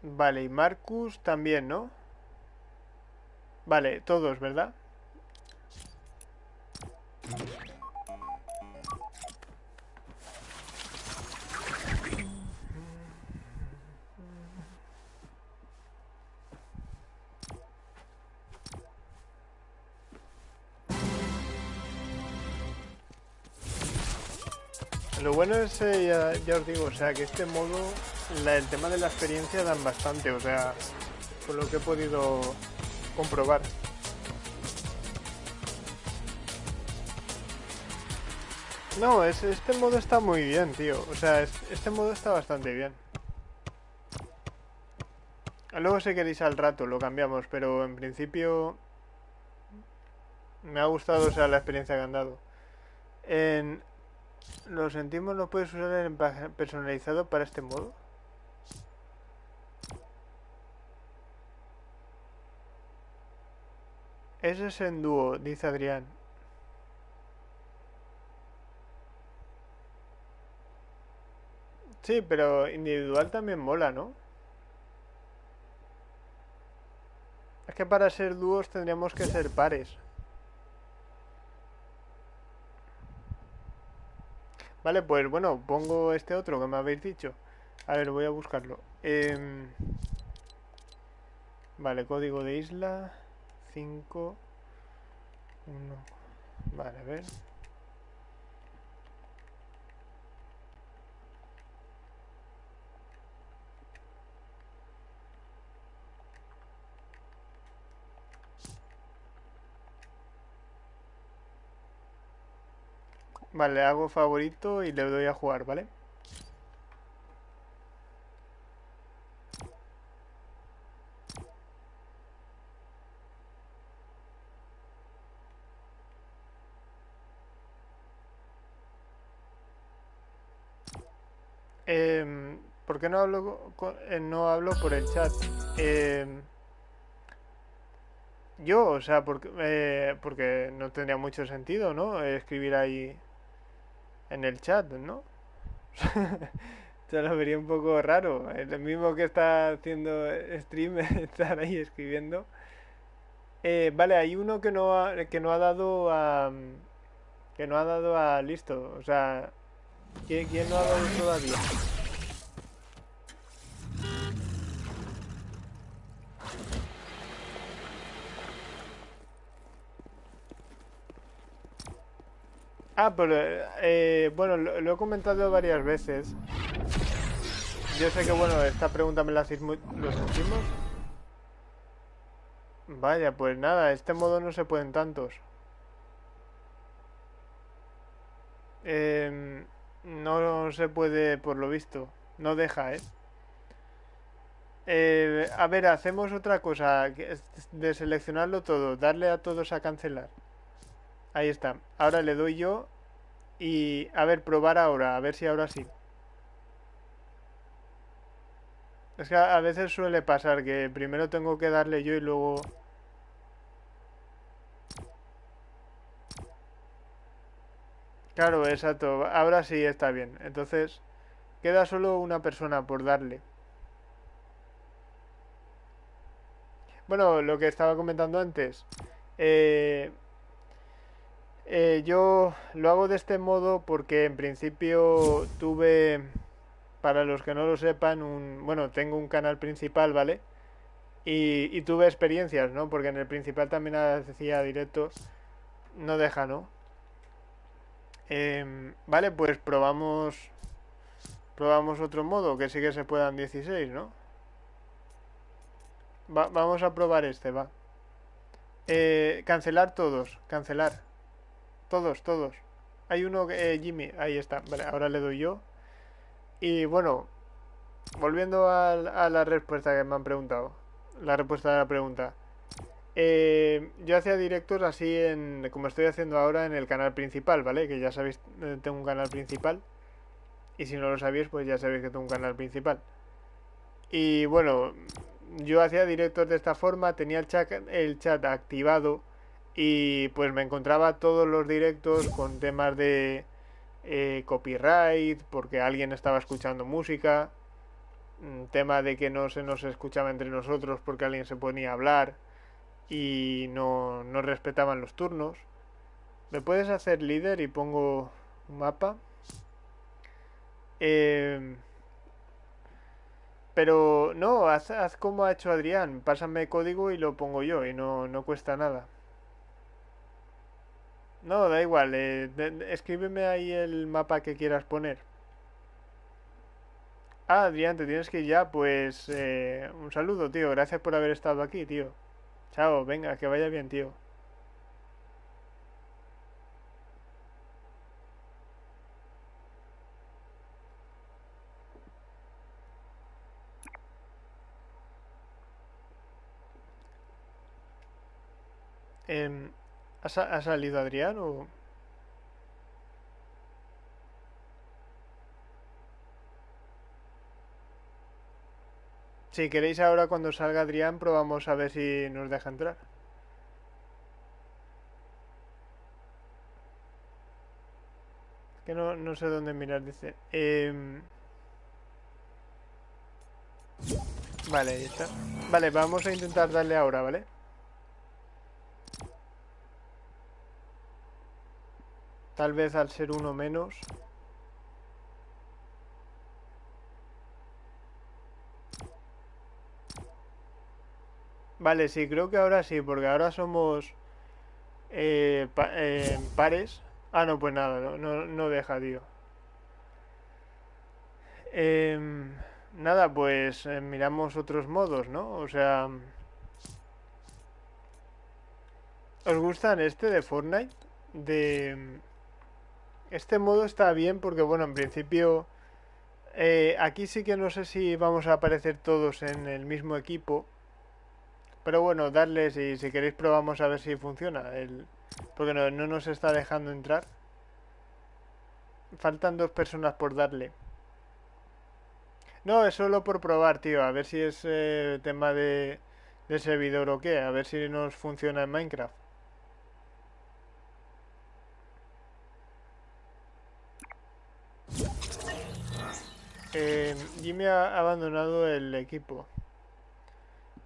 Vale, y Marcus también, ¿no? Vale, todos, ¿verdad? Ya, os digo, o sea, que este modo, el tema de la experiencia dan bastante, o sea, por lo que he podido comprobar. No, es, este modo está muy bien, tío. O sea, este modo está bastante bien. Luego si queréis al rato lo cambiamos, pero en principio me ha gustado, o sea, la experiencia que han dado. En, lo sentimos, no puedes usar el personalizado para este modo. Ese es en dúo, dice Adrián. Sí, pero individual también mola, ¿no? Es que para ser dúos tendríamos que ser pares. Vale, pues bueno, pongo este otro que me habéis dicho. A ver, voy a buscarlo. Em, vale, código de isla 5 1 Vale, a ver. Vale, hago favorito y le doy a jugar, ¿vale? Eh, ¿Por qué no hablo, eh, no hablo por el chat? Eh, yo, o sea, porque, eh, porque no tendría mucho sentido, ¿no? Escribir ahí en el chat, ¿no? Se lo vería un poco raro. El mismo que está haciendo stream, estar ahí escribiendo. Eh, vale, hay uno que no ha, que no ha dado a... Que no ha dado a listo. O sea, ¿quién, quién no ha dado todavía? Ah, pero eh, bueno, lo, he comentado varias veces. Yo sé que, bueno, esta pregunta me la hacéis muy... ¿Lo sentimos? Vaya, pues nada, este modo no se pueden tantos. Em, no se puede, por lo visto. No deja, ¿eh? ¿eh? A ver, hacemos otra cosa. De seleccionarlo todo. Darle a todos a cancelar. Ahí está. Ahora le doy yo y a ver, probar ahora, a ver si ahora sí. Es que a veces suele pasar que primero tengo que darle yo y luego... Claro, exacto. Ahora sí está bien. Entonces, queda solo una persona por darle. Bueno, lo que estaba comentando antes. Eh, eh, yo lo hago de este modo porque en principio tuve, para los que no lo sepan, un, bueno, tengo un canal principal, ¿vale? Y, tuve experiencias, ¿no? Porque en el principal también hacía directos, no deja, ¿no? Em, vale, pues probamos, probamos otro modo, que sí que se puedan 16, ¿no? vamos a probar este, va. Eh, cancelar todos, cancelar. Todos, todos. Hay uno, eh, Jimmy, ahí está. Vale, ahora le doy yo. Y bueno, volviendo a, a la respuesta que me han preguntado. La respuesta de la pregunta. Eh, yo hacía directos así en como estoy haciendo ahora en el canal principal, ¿vale? Que ya sabéis, eh, tengo un canal principal. Y si no lo sabéis, pues ya sabéis que tengo un canal principal. Y bueno, yo hacía directos de esta forma, tenía el el chat activado y pues me encontraba todos los directos con temas de eh, copyright, porque alguien estaba escuchando música, mm, tema de que no se nos escuchaba entre nosotros porque alguien se ponía a hablar y no, no respetaban los turnos. ¿Me puedes hacer líder y pongo un mapa? Eh, pero no, haz, haz, como ha hecho Adrián. Pásame código y lo pongo yo y no, no cuesta nada. No, da igual. Eh, escríbeme ahí el mapa que quieras poner. Ah, Adrián, te tienes que ir ya. Pues eh, un saludo, tío. Gracias por haber estado aquí, tío. Chao, venga, que vaya bien, tío. Eh, ¿ha, ¿Ha salido Adrián o...? Si queréis ahora cuando salga Adrián probamos a ver si nos deja entrar. Que no, no sé dónde mirar, dice. Eh... Vale, ahí está. Vale, vamos a intentar darle ahora, ¿vale? Tal vez al ser uno menos. Vale, sí, creo que ahora sí, porque ahora somos eh, eh, pares. Ah, no, pues nada, no, no, no deja, tío. Eh, nada, pues eh, miramos otros modos, ¿no? O sea... ¿Os gustan este de Fortnite? De... Este modo está bien porque, bueno, en principio... Eh, aquí sí que no sé si vamos a aparecer todos en el mismo equipo. Pero bueno, darles y si queréis probamos a ver si funciona. El... Porque no, no nos está dejando entrar. Faltan dos personas por darle. No, es solo por probar, tío. A ver si es eh, tema de, de servidor o qué. A ver si nos funciona en Minecraft. Eh, Jimmy ha abandonado el equipo.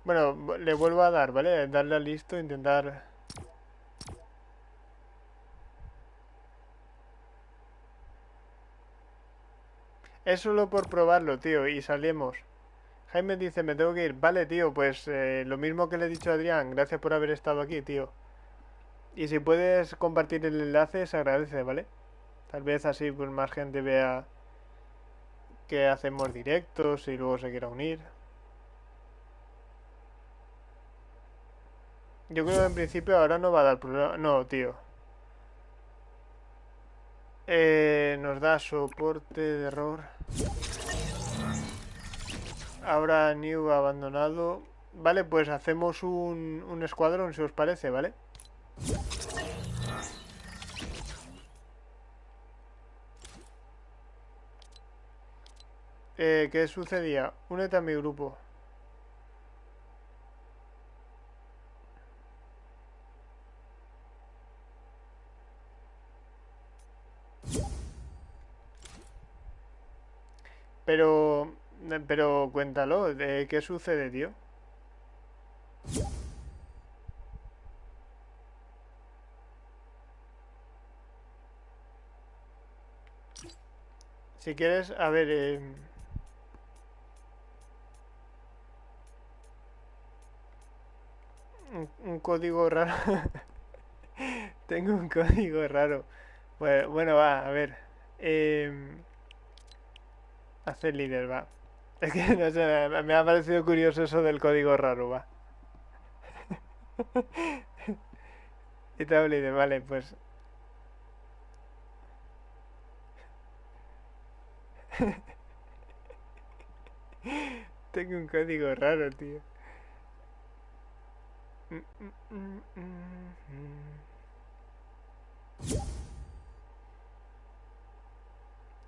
Bueno, le vuelvo a dar, ¿vale? Darle a listo, intentar... Es solo por probarlo, tío, y salimos. Jaime dice, me tengo que ir. Vale, tío, pues eh, lo mismo que le he dicho a Adrián. Gracias por haber estado aquí, tío. Y si puedes compartir el enlace, se agradece, ¿vale? Tal vez así pues más gente vea que hacemos directos y luego se quiera unir. Yo creo que en principio ahora no va a dar problema. No, tío. Eh, nos da soporte de error. Ahora New abandonado. Vale, pues hacemos un, un escuadrón, si os parece, ¿vale? Eh, ¿Qué sucedía? Únete a mi grupo. Pero, pero cuéntalo, ¿qué sucede, tío? Si quieres, a ver... Eh... un, un código raro. Tengo un código raro. Bueno, bueno va, a ver. Eh, hacer líder, va. Es que no sé, me ha parecido curioso eso del código raro, va. y líder, vale, pues. Tengo un código raro, tío.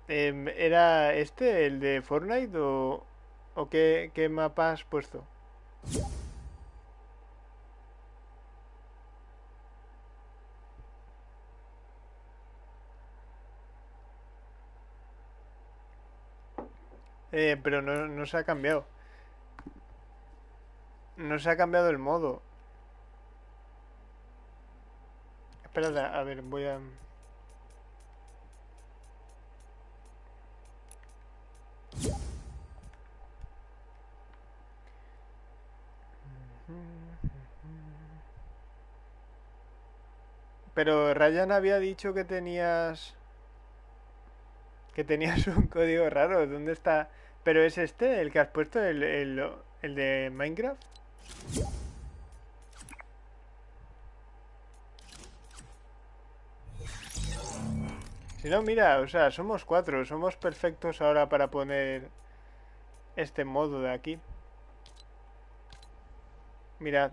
Em, ¿Era este el de Fortnite o, qué, qué mapa has puesto? Eh, pero no, no se ha cambiado. No se ha cambiado el modo. Espérate, a ver, voy a... Pero Ryan había dicho que tenías... Que tenías un código raro. ¿Dónde está? ¿Pero es este el que has puesto? ¿El, el, el de Minecraft? Si no, mira, o sea, somos cuatro. Somos perfectos ahora para poner este modo de aquí. Mirad.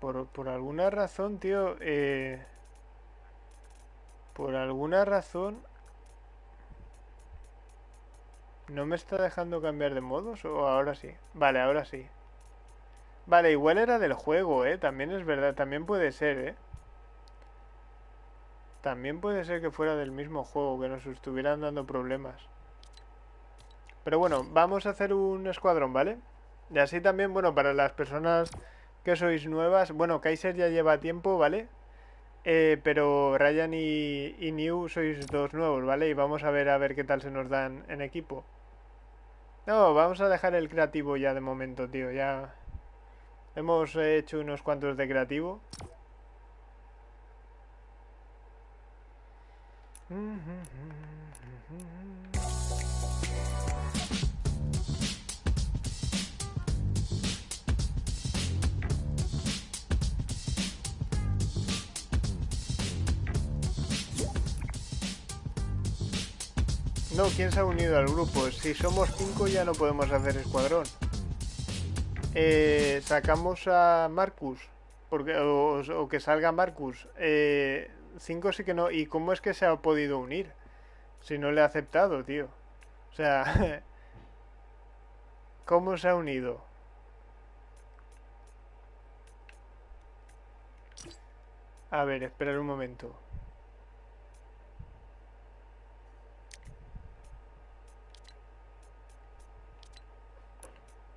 Por, por alguna razón, tío, eh, por alguna razón no me está dejando cambiar de modos o ahora sí. Vale, ahora sí. Vale, igual era del juego, ¿eh? También es verdad, también puede ser, ¿eh? También puede ser que fuera del mismo juego, que nos estuvieran dando problemas. Pero bueno, vamos a hacer un escuadrón, ¿vale? Y así también, bueno, para las personas que sois nuevas. Bueno, Kaiser ya lleva tiempo, ¿vale? Eh, pero Ryan y, y, New sois dos nuevos, ¿vale? Y vamos a ver a ver qué tal se nos dan en equipo. No, vamos a dejar el creativo ya de momento, tío. Ya hemos hecho unos cuantos de creativo. No, ¿quién se ha unido al grupo? Si somos cinco ya no podemos hacer escuadrón. Eh, sacamos a Marcus. Porque, o, que salga Marcus. Eh, cinco sí que no. ¿Y cómo es que se ha podido unir? Si no le ha aceptado, tío. O sea... ¿Cómo se ha unido? A ver, esperar un momento.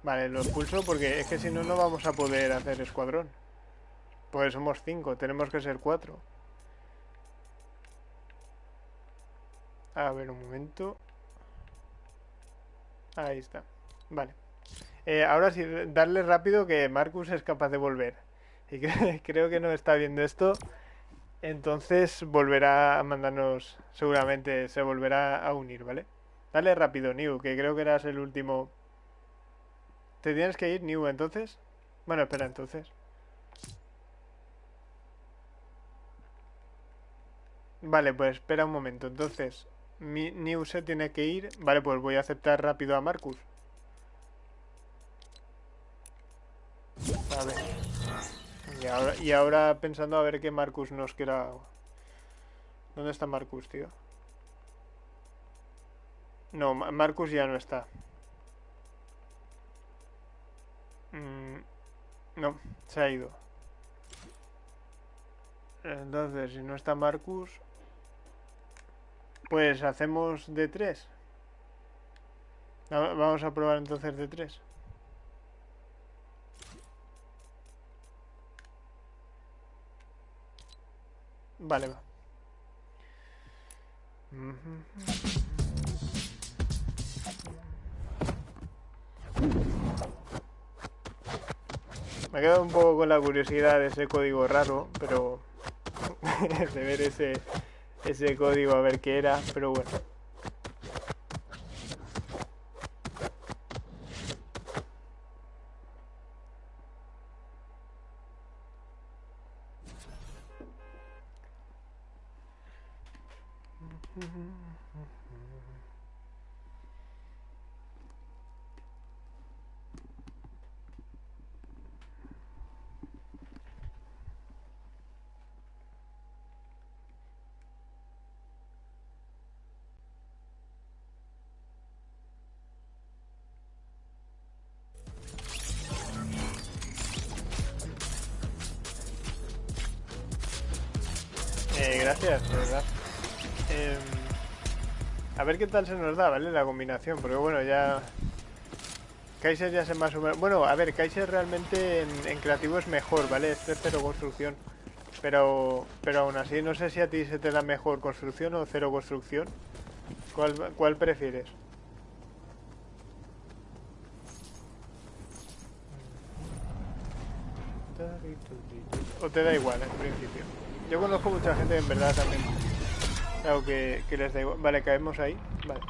Vale, lo expulso porque es que si no, no vamos a poder hacer escuadrón. Pues somos cinco, tenemos que ser cuatro. A ver, un momento. Ahí está. Vale. Eh, ahora sí, darle rápido que Marcus es capaz de volver. Y creo que no está viendo esto. Entonces volverá a mandarnos, seguramente se volverá a unir, ¿vale? Dale rápido, New, que creo que eras el último ¿Te tienes que ir, New, entonces? Bueno, espera, entonces. Vale, pues espera un momento. Entonces, mi New se tiene que ir. Vale, pues voy a aceptar rápido a Marcus. A ver. Y ahora, y ahora pensando a ver qué Marcus nos quiera... ¿Dónde está Marcus, tío? No, Marcus ya no está. Mm, no, se ha ido. Entonces, si no está Marcus, pues hacemos de 3. Vamos a probar entonces de 3. Vale, va. Me quedado un poco con la curiosidad de ese código raro, pero de ver ese, ese código a ver qué era, pero bueno. Eh, gracias, de verdad. Em, a ver qué tal se nos da, ¿vale? La combinación, porque bueno, ya... Kaiser ya se más o menos... Bueno, a ver, Kaiser realmente en, creativo es mejor, ¿vale? Es cero construcción. Pero, pero aún así, no sé si a ti se te da mejor construcción o cero construcción. ¿Cuál, cuál prefieres? O te da igual, en principio. Yo conozco mucha gente en verdad también. Claro que, les da igual. Vale, caemos ahí. Vale.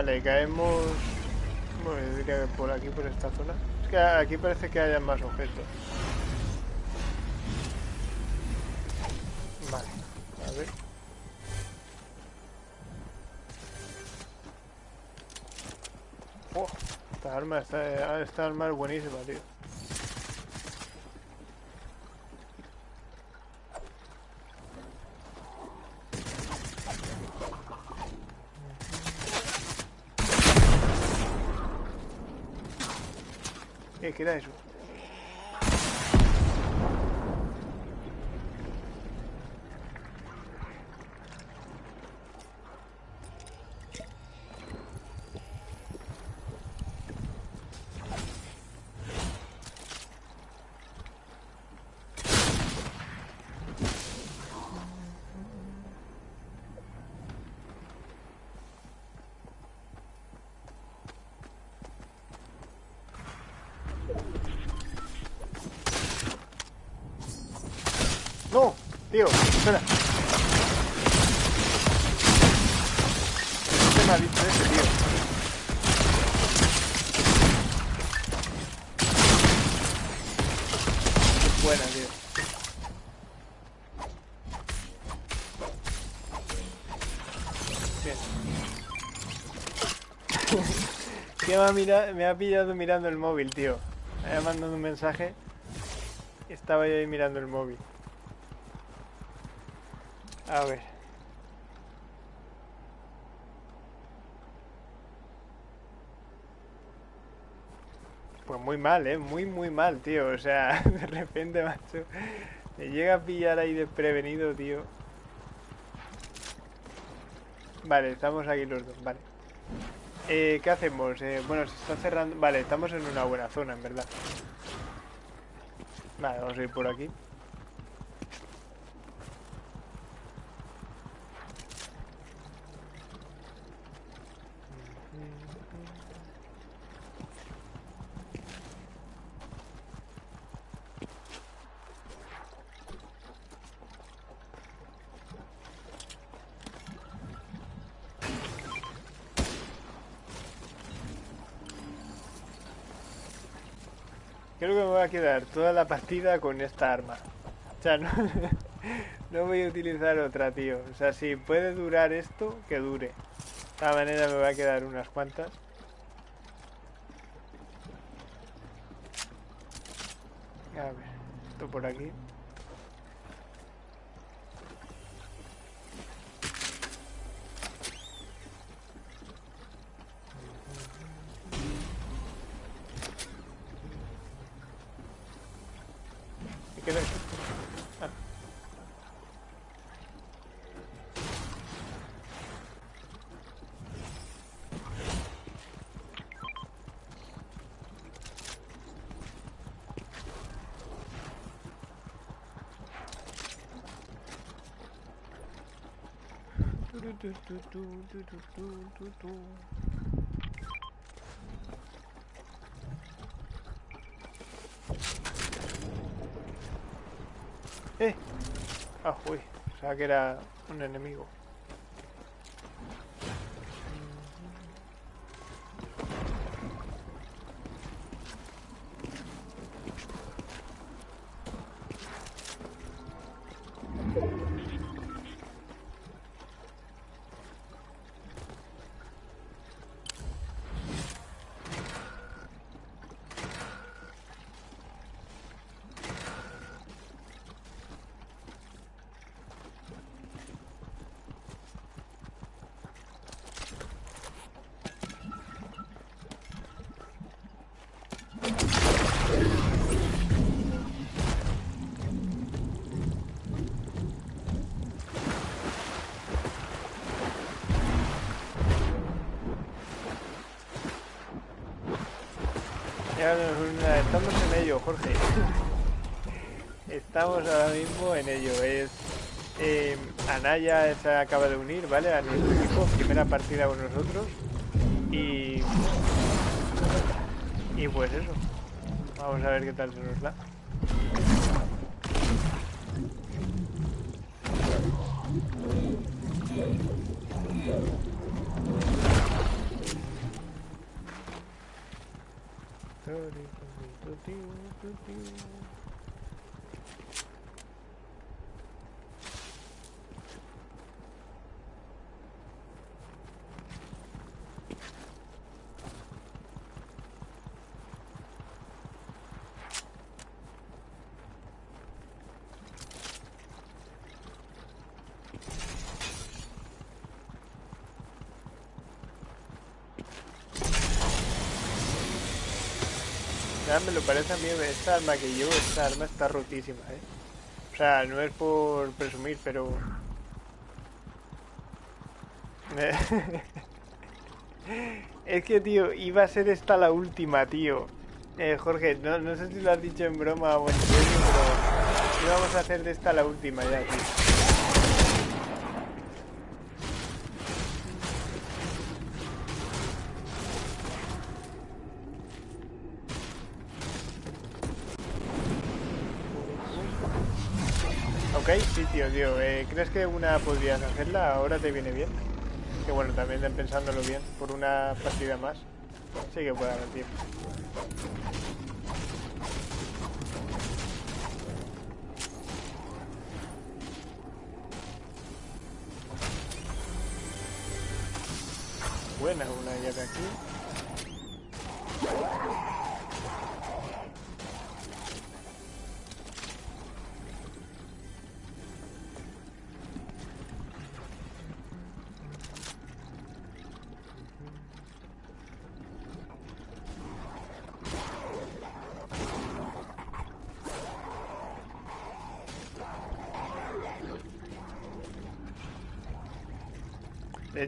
Vale, caemos... Bueno, yo diría que por aquí, por esta zona. Es que aquí parece que haya más objetos. Vale, a ver. Oh, esta arma, esta, esta arma es buenísima, tío. ¿Qué, qué era eso? No, tío, espera. ¿Qué me ha dicho ese, tío? Qué buena, tío. Bien. ¿Qué me me ha pillado mirando el móvil, tío? Me ha mandado un mensaje. Estaba yo ahí mirando el móvil. A ver. Pues muy mal, ¿eh? Muy, muy mal, tío. O sea, de repente, macho. Me llega a pillar ahí desprevenido, tío. Vale, estamos aquí los dos, vale. Eh, ¿Qué hacemos? Eh, bueno, se está cerrando... Vale, estamos en una buena zona, en verdad. Vale, vamos a ir por aquí. toda la partida con esta arma. O sea, no, no voy a utilizar otra, tío. O sea, si puede durar esto, que dure. De esta manera me va a quedar unas cuantas. A ver, esto por aquí. ¡Eh! Ah, uy. O sea que era un enemigo. Estamos en ello, Jorge. Estamos ahora mismo en ello. Es eh, Anaya se acaba de unir, ¿vale? A nuestro equipo, primera partida con nosotros. Y. Y pues eso. Vamos a ver qué tal se nos da. Lo parece a mí, esta arma que llevo, esta arma está rotísima, ¿eh? O sea, no es por presumir, pero... es que, tío, iba a ser esta la última, tío. Eh, Jorge, no, no sé si lo has dicho en broma o en serio, pero íbamos a hacer de esta la última ya, tío. Tío, tío. Eh, ¿Crees que una podrías hacerla? ¿Ahora te viene bien? Que bueno, también pensándolo bien, por una partida más. Sí que puede haber tiempo. Buena una llave aquí.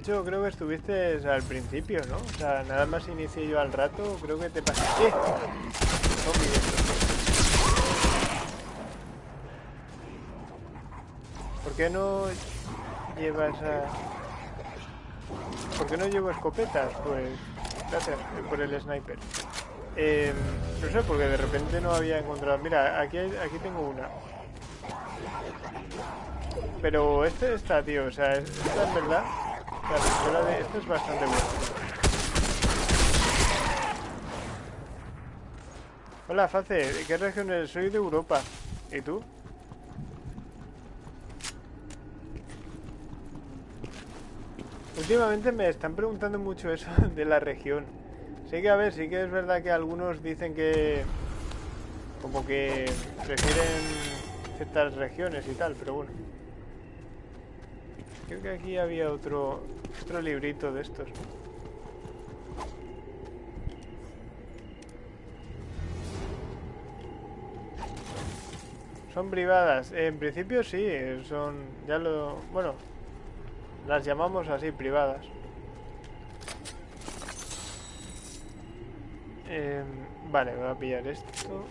Hecho, creo que estuviste al principio, ¿no? O sea, nada más inicié yo al rato, creo que te pasé. ¡Eh! ¿Por qué no llevas a... ¿Por qué no llevo escopetas? Pues... Gracias por el sniper. Eh, no sé, porque de repente no había encontrado... Mira, aquí, hay- aquí tengo una. Pero este está, tío, o sea, esta en verdad... La pistola de... Es bastante buena. Hola, Face, ¿de qué región eres? Soy de Europa. ¿Y tú? Últimamente me están preguntando mucho eso de la región. Sí que a ver, sí que es verdad que algunos dicen que Como que prefieren ciertas regiones y tal, pero bueno. Creo que aquí había otro, otro librito de estos. Son privadas. En principio sí, son... Ya lo... Bueno, las llamamos así, privadas. Eh, vale, voy a pillar esto.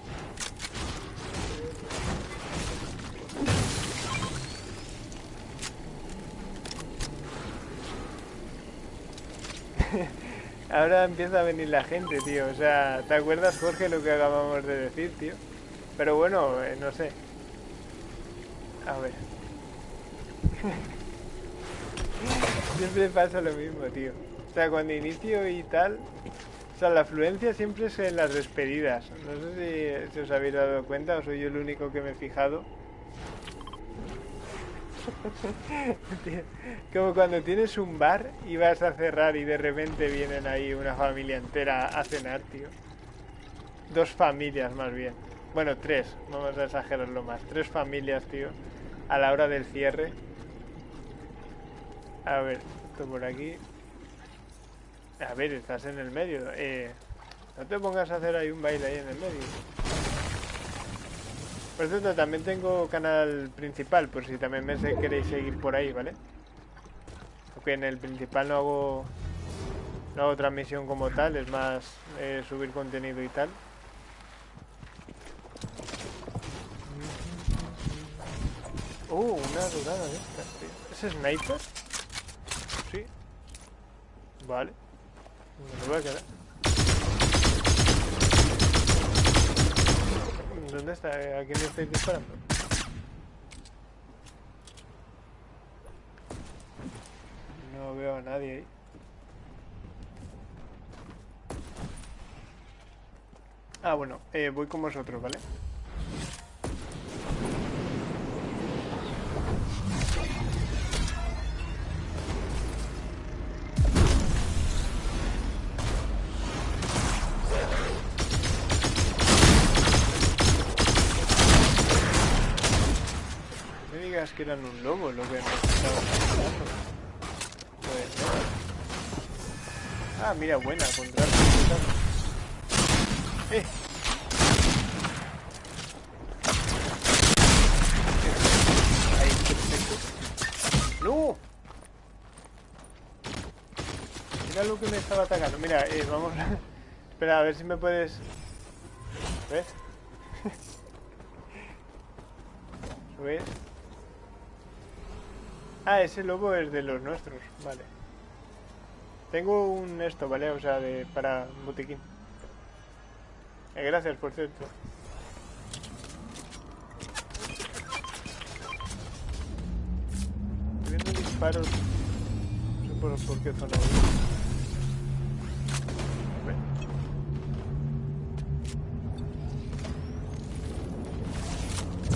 Ahora empieza a venir la gente, tío. O sea, ¿te acuerdas, Jorge, lo que acabamos de decir, tío? Pero bueno, eh, no sé. A ver. siempre pasa lo mismo, tío. O sea, cuando inicio y tal... O sea, la afluencia siempre es en las despedidas. No sé si, os habéis dado cuenta o soy yo el único que me he fijado. Como cuando tienes un bar y vas a cerrar y de repente vienen ahí una familia entera a cenar, tío. Dos familias más bien. Bueno, tres, vamos a exagerarlo más. Tres familias, tío, a la hora del cierre. A ver, esto por aquí. A ver, estás en el medio. Eh, no te pongas a hacer ahí un baile ahí en el medio. Por cierto, también tengo canal principal, por si también me queréis seguir por ahí, ¿vale? Aunque en el principal no hago, no hago transmisión como tal, es más eh, subir contenido y tal. Uh, una durada de estas, tío. ¿Es sniper? Sí. Vale. Me voy a quedar. ¿Dónde está? ¿A quién le estáis disparando? No veo a nadie ahí. Ah, bueno, eh, voy con vosotros, ¿vale? Que eran un lobo lo que Pues Ah, mira, buena, contra ¡Eh! Ahí, perfecto. ¡No! Mira lo que me estaba atacando. Mira, eh, vamos... Espera, a ver si me puedes... ¿Ves? ¿Ves? Ah, ese lobo es de los nuestros, vale. Tengo un esto, ¿vale? O sea, de, para botiquín. Eh, gracias, por cierto. Estoy viendo disparos. No sé por, por qué zona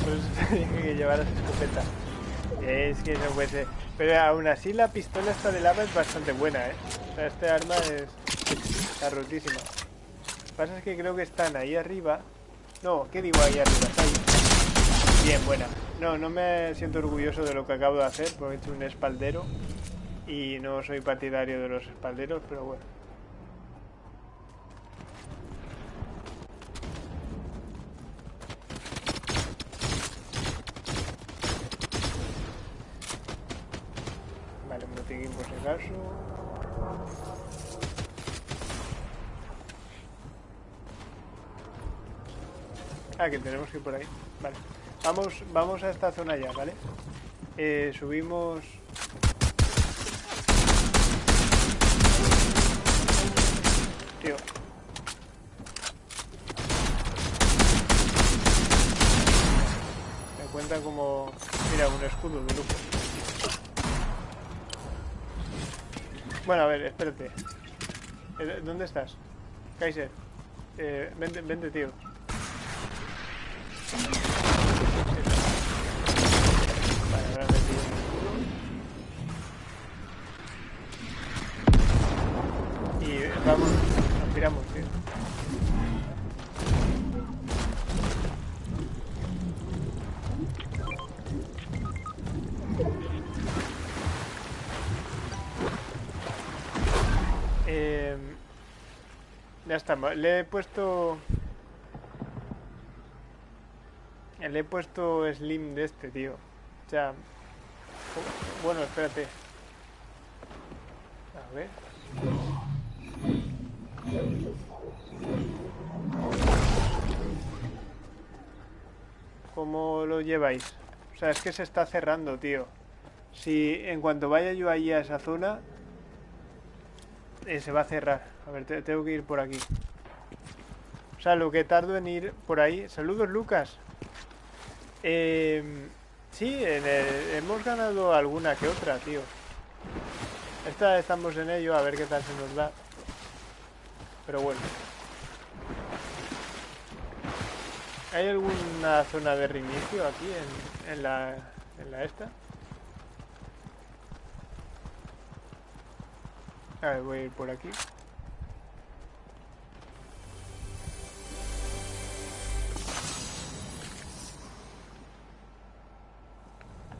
Pues dije que llevaras escopeta. Es que no puede ser. Pero aún así la pistola esta de lava es bastante buena, ¿eh? O sea, este arma es... Está rotísima. Lo que pasa es que creo que están ahí arriba. No, ¿qué digo ahí arriba? Bien, buena. No, no me siento orgulloso de lo que acabo de hacer, porque he hecho un espaldero. Y no soy partidario de los espalderos, pero bueno. Ah, que tenemos que ir por ahí. Vale. Vamos, vamos a esta zona ya, ¿vale? Eh, subimos... Tío. Me cuenta como... Mira, un escudo de lujo. Bueno, a ver, espérate. Eh, ¿Dónde estás? Kaiser. Eh, vente, vente, tío. Y vamos, nos tiramos, tío. Eh, em, ya estamos. Le he puesto Le he puesto slim de este, tío. O sea... Bueno, espérate. A ver. ¿Cómo lo lleváis? O sea, es que se está cerrando, tío. Si en cuanto vaya yo allí a esa zona, eh, se va a cerrar. A ver, tengo que ir por aquí. O sea, lo que tardo en ir por ahí... Saludos, Lucas. Eh, sí, hemos ganado alguna que otra, tío. Esta estamos en ello, a ver qué tal se nos da. Pero bueno. ¿Hay alguna zona de reinicio aquí en, en, la, en la esta? A ver, voy a ir por aquí.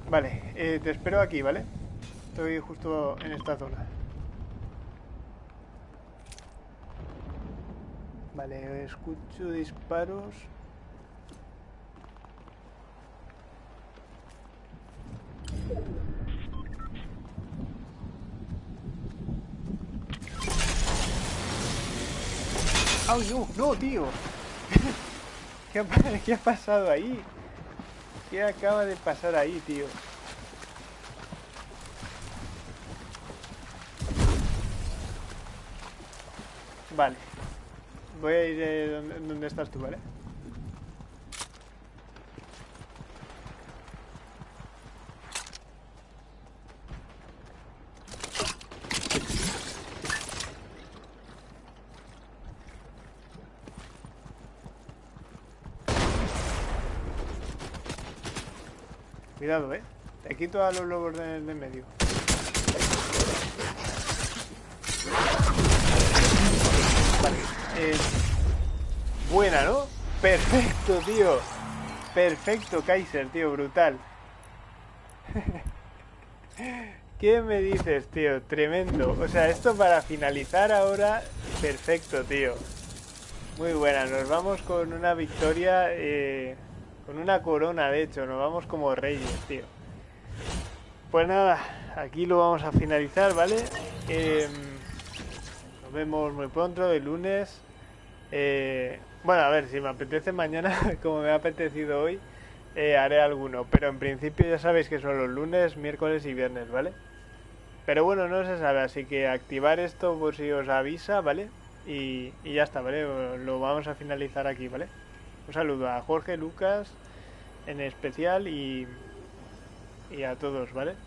Vale, eh, te espero aquí, ¿vale? Estoy justo en esta zona. Vale, escucho disparos. ¡Ay, no! ¡No, tío! ¿Qué ha, ¿Qué ha pasado ahí? ¿Qué acaba de pasar ahí, tío? Vale. Voy a ir eh, donde, donde estás tú, ¿vale? Cuidado, eh. Te quito a los lobos de, de medio. Vale. Eh, buena, ¿no? Perfecto, tío. Perfecto, Kaiser, tío. Brutal. ¿Qué me dices, tío? Tremendo. O sea, esto para finalizar ahora, perfecto, tío. Muy buena. Nos vamos con una victoria... Eh con una corona, de hecho, nos vamos como reyes, tío. Pues nada, aquí lo vamos a finalizar, ¿vale? Em, nos vemos muy pronto, el lunes. Eh, bueno, a ver, si me apetece mañana, como me ha apetecido hoy, eh, haré alguno. Pero en principio ya sabéis que son los lunes, miércoles y viernes, ¿vale? Pero bueno, no se sabe, así que activar esto por si os avisa, ¿vale? Y, y ya está, ¿vale? Lo vamos a finalizar aquí, ¿vale? Un saludo a Jorge, Lucas en especial y, y a todos, ¿vale?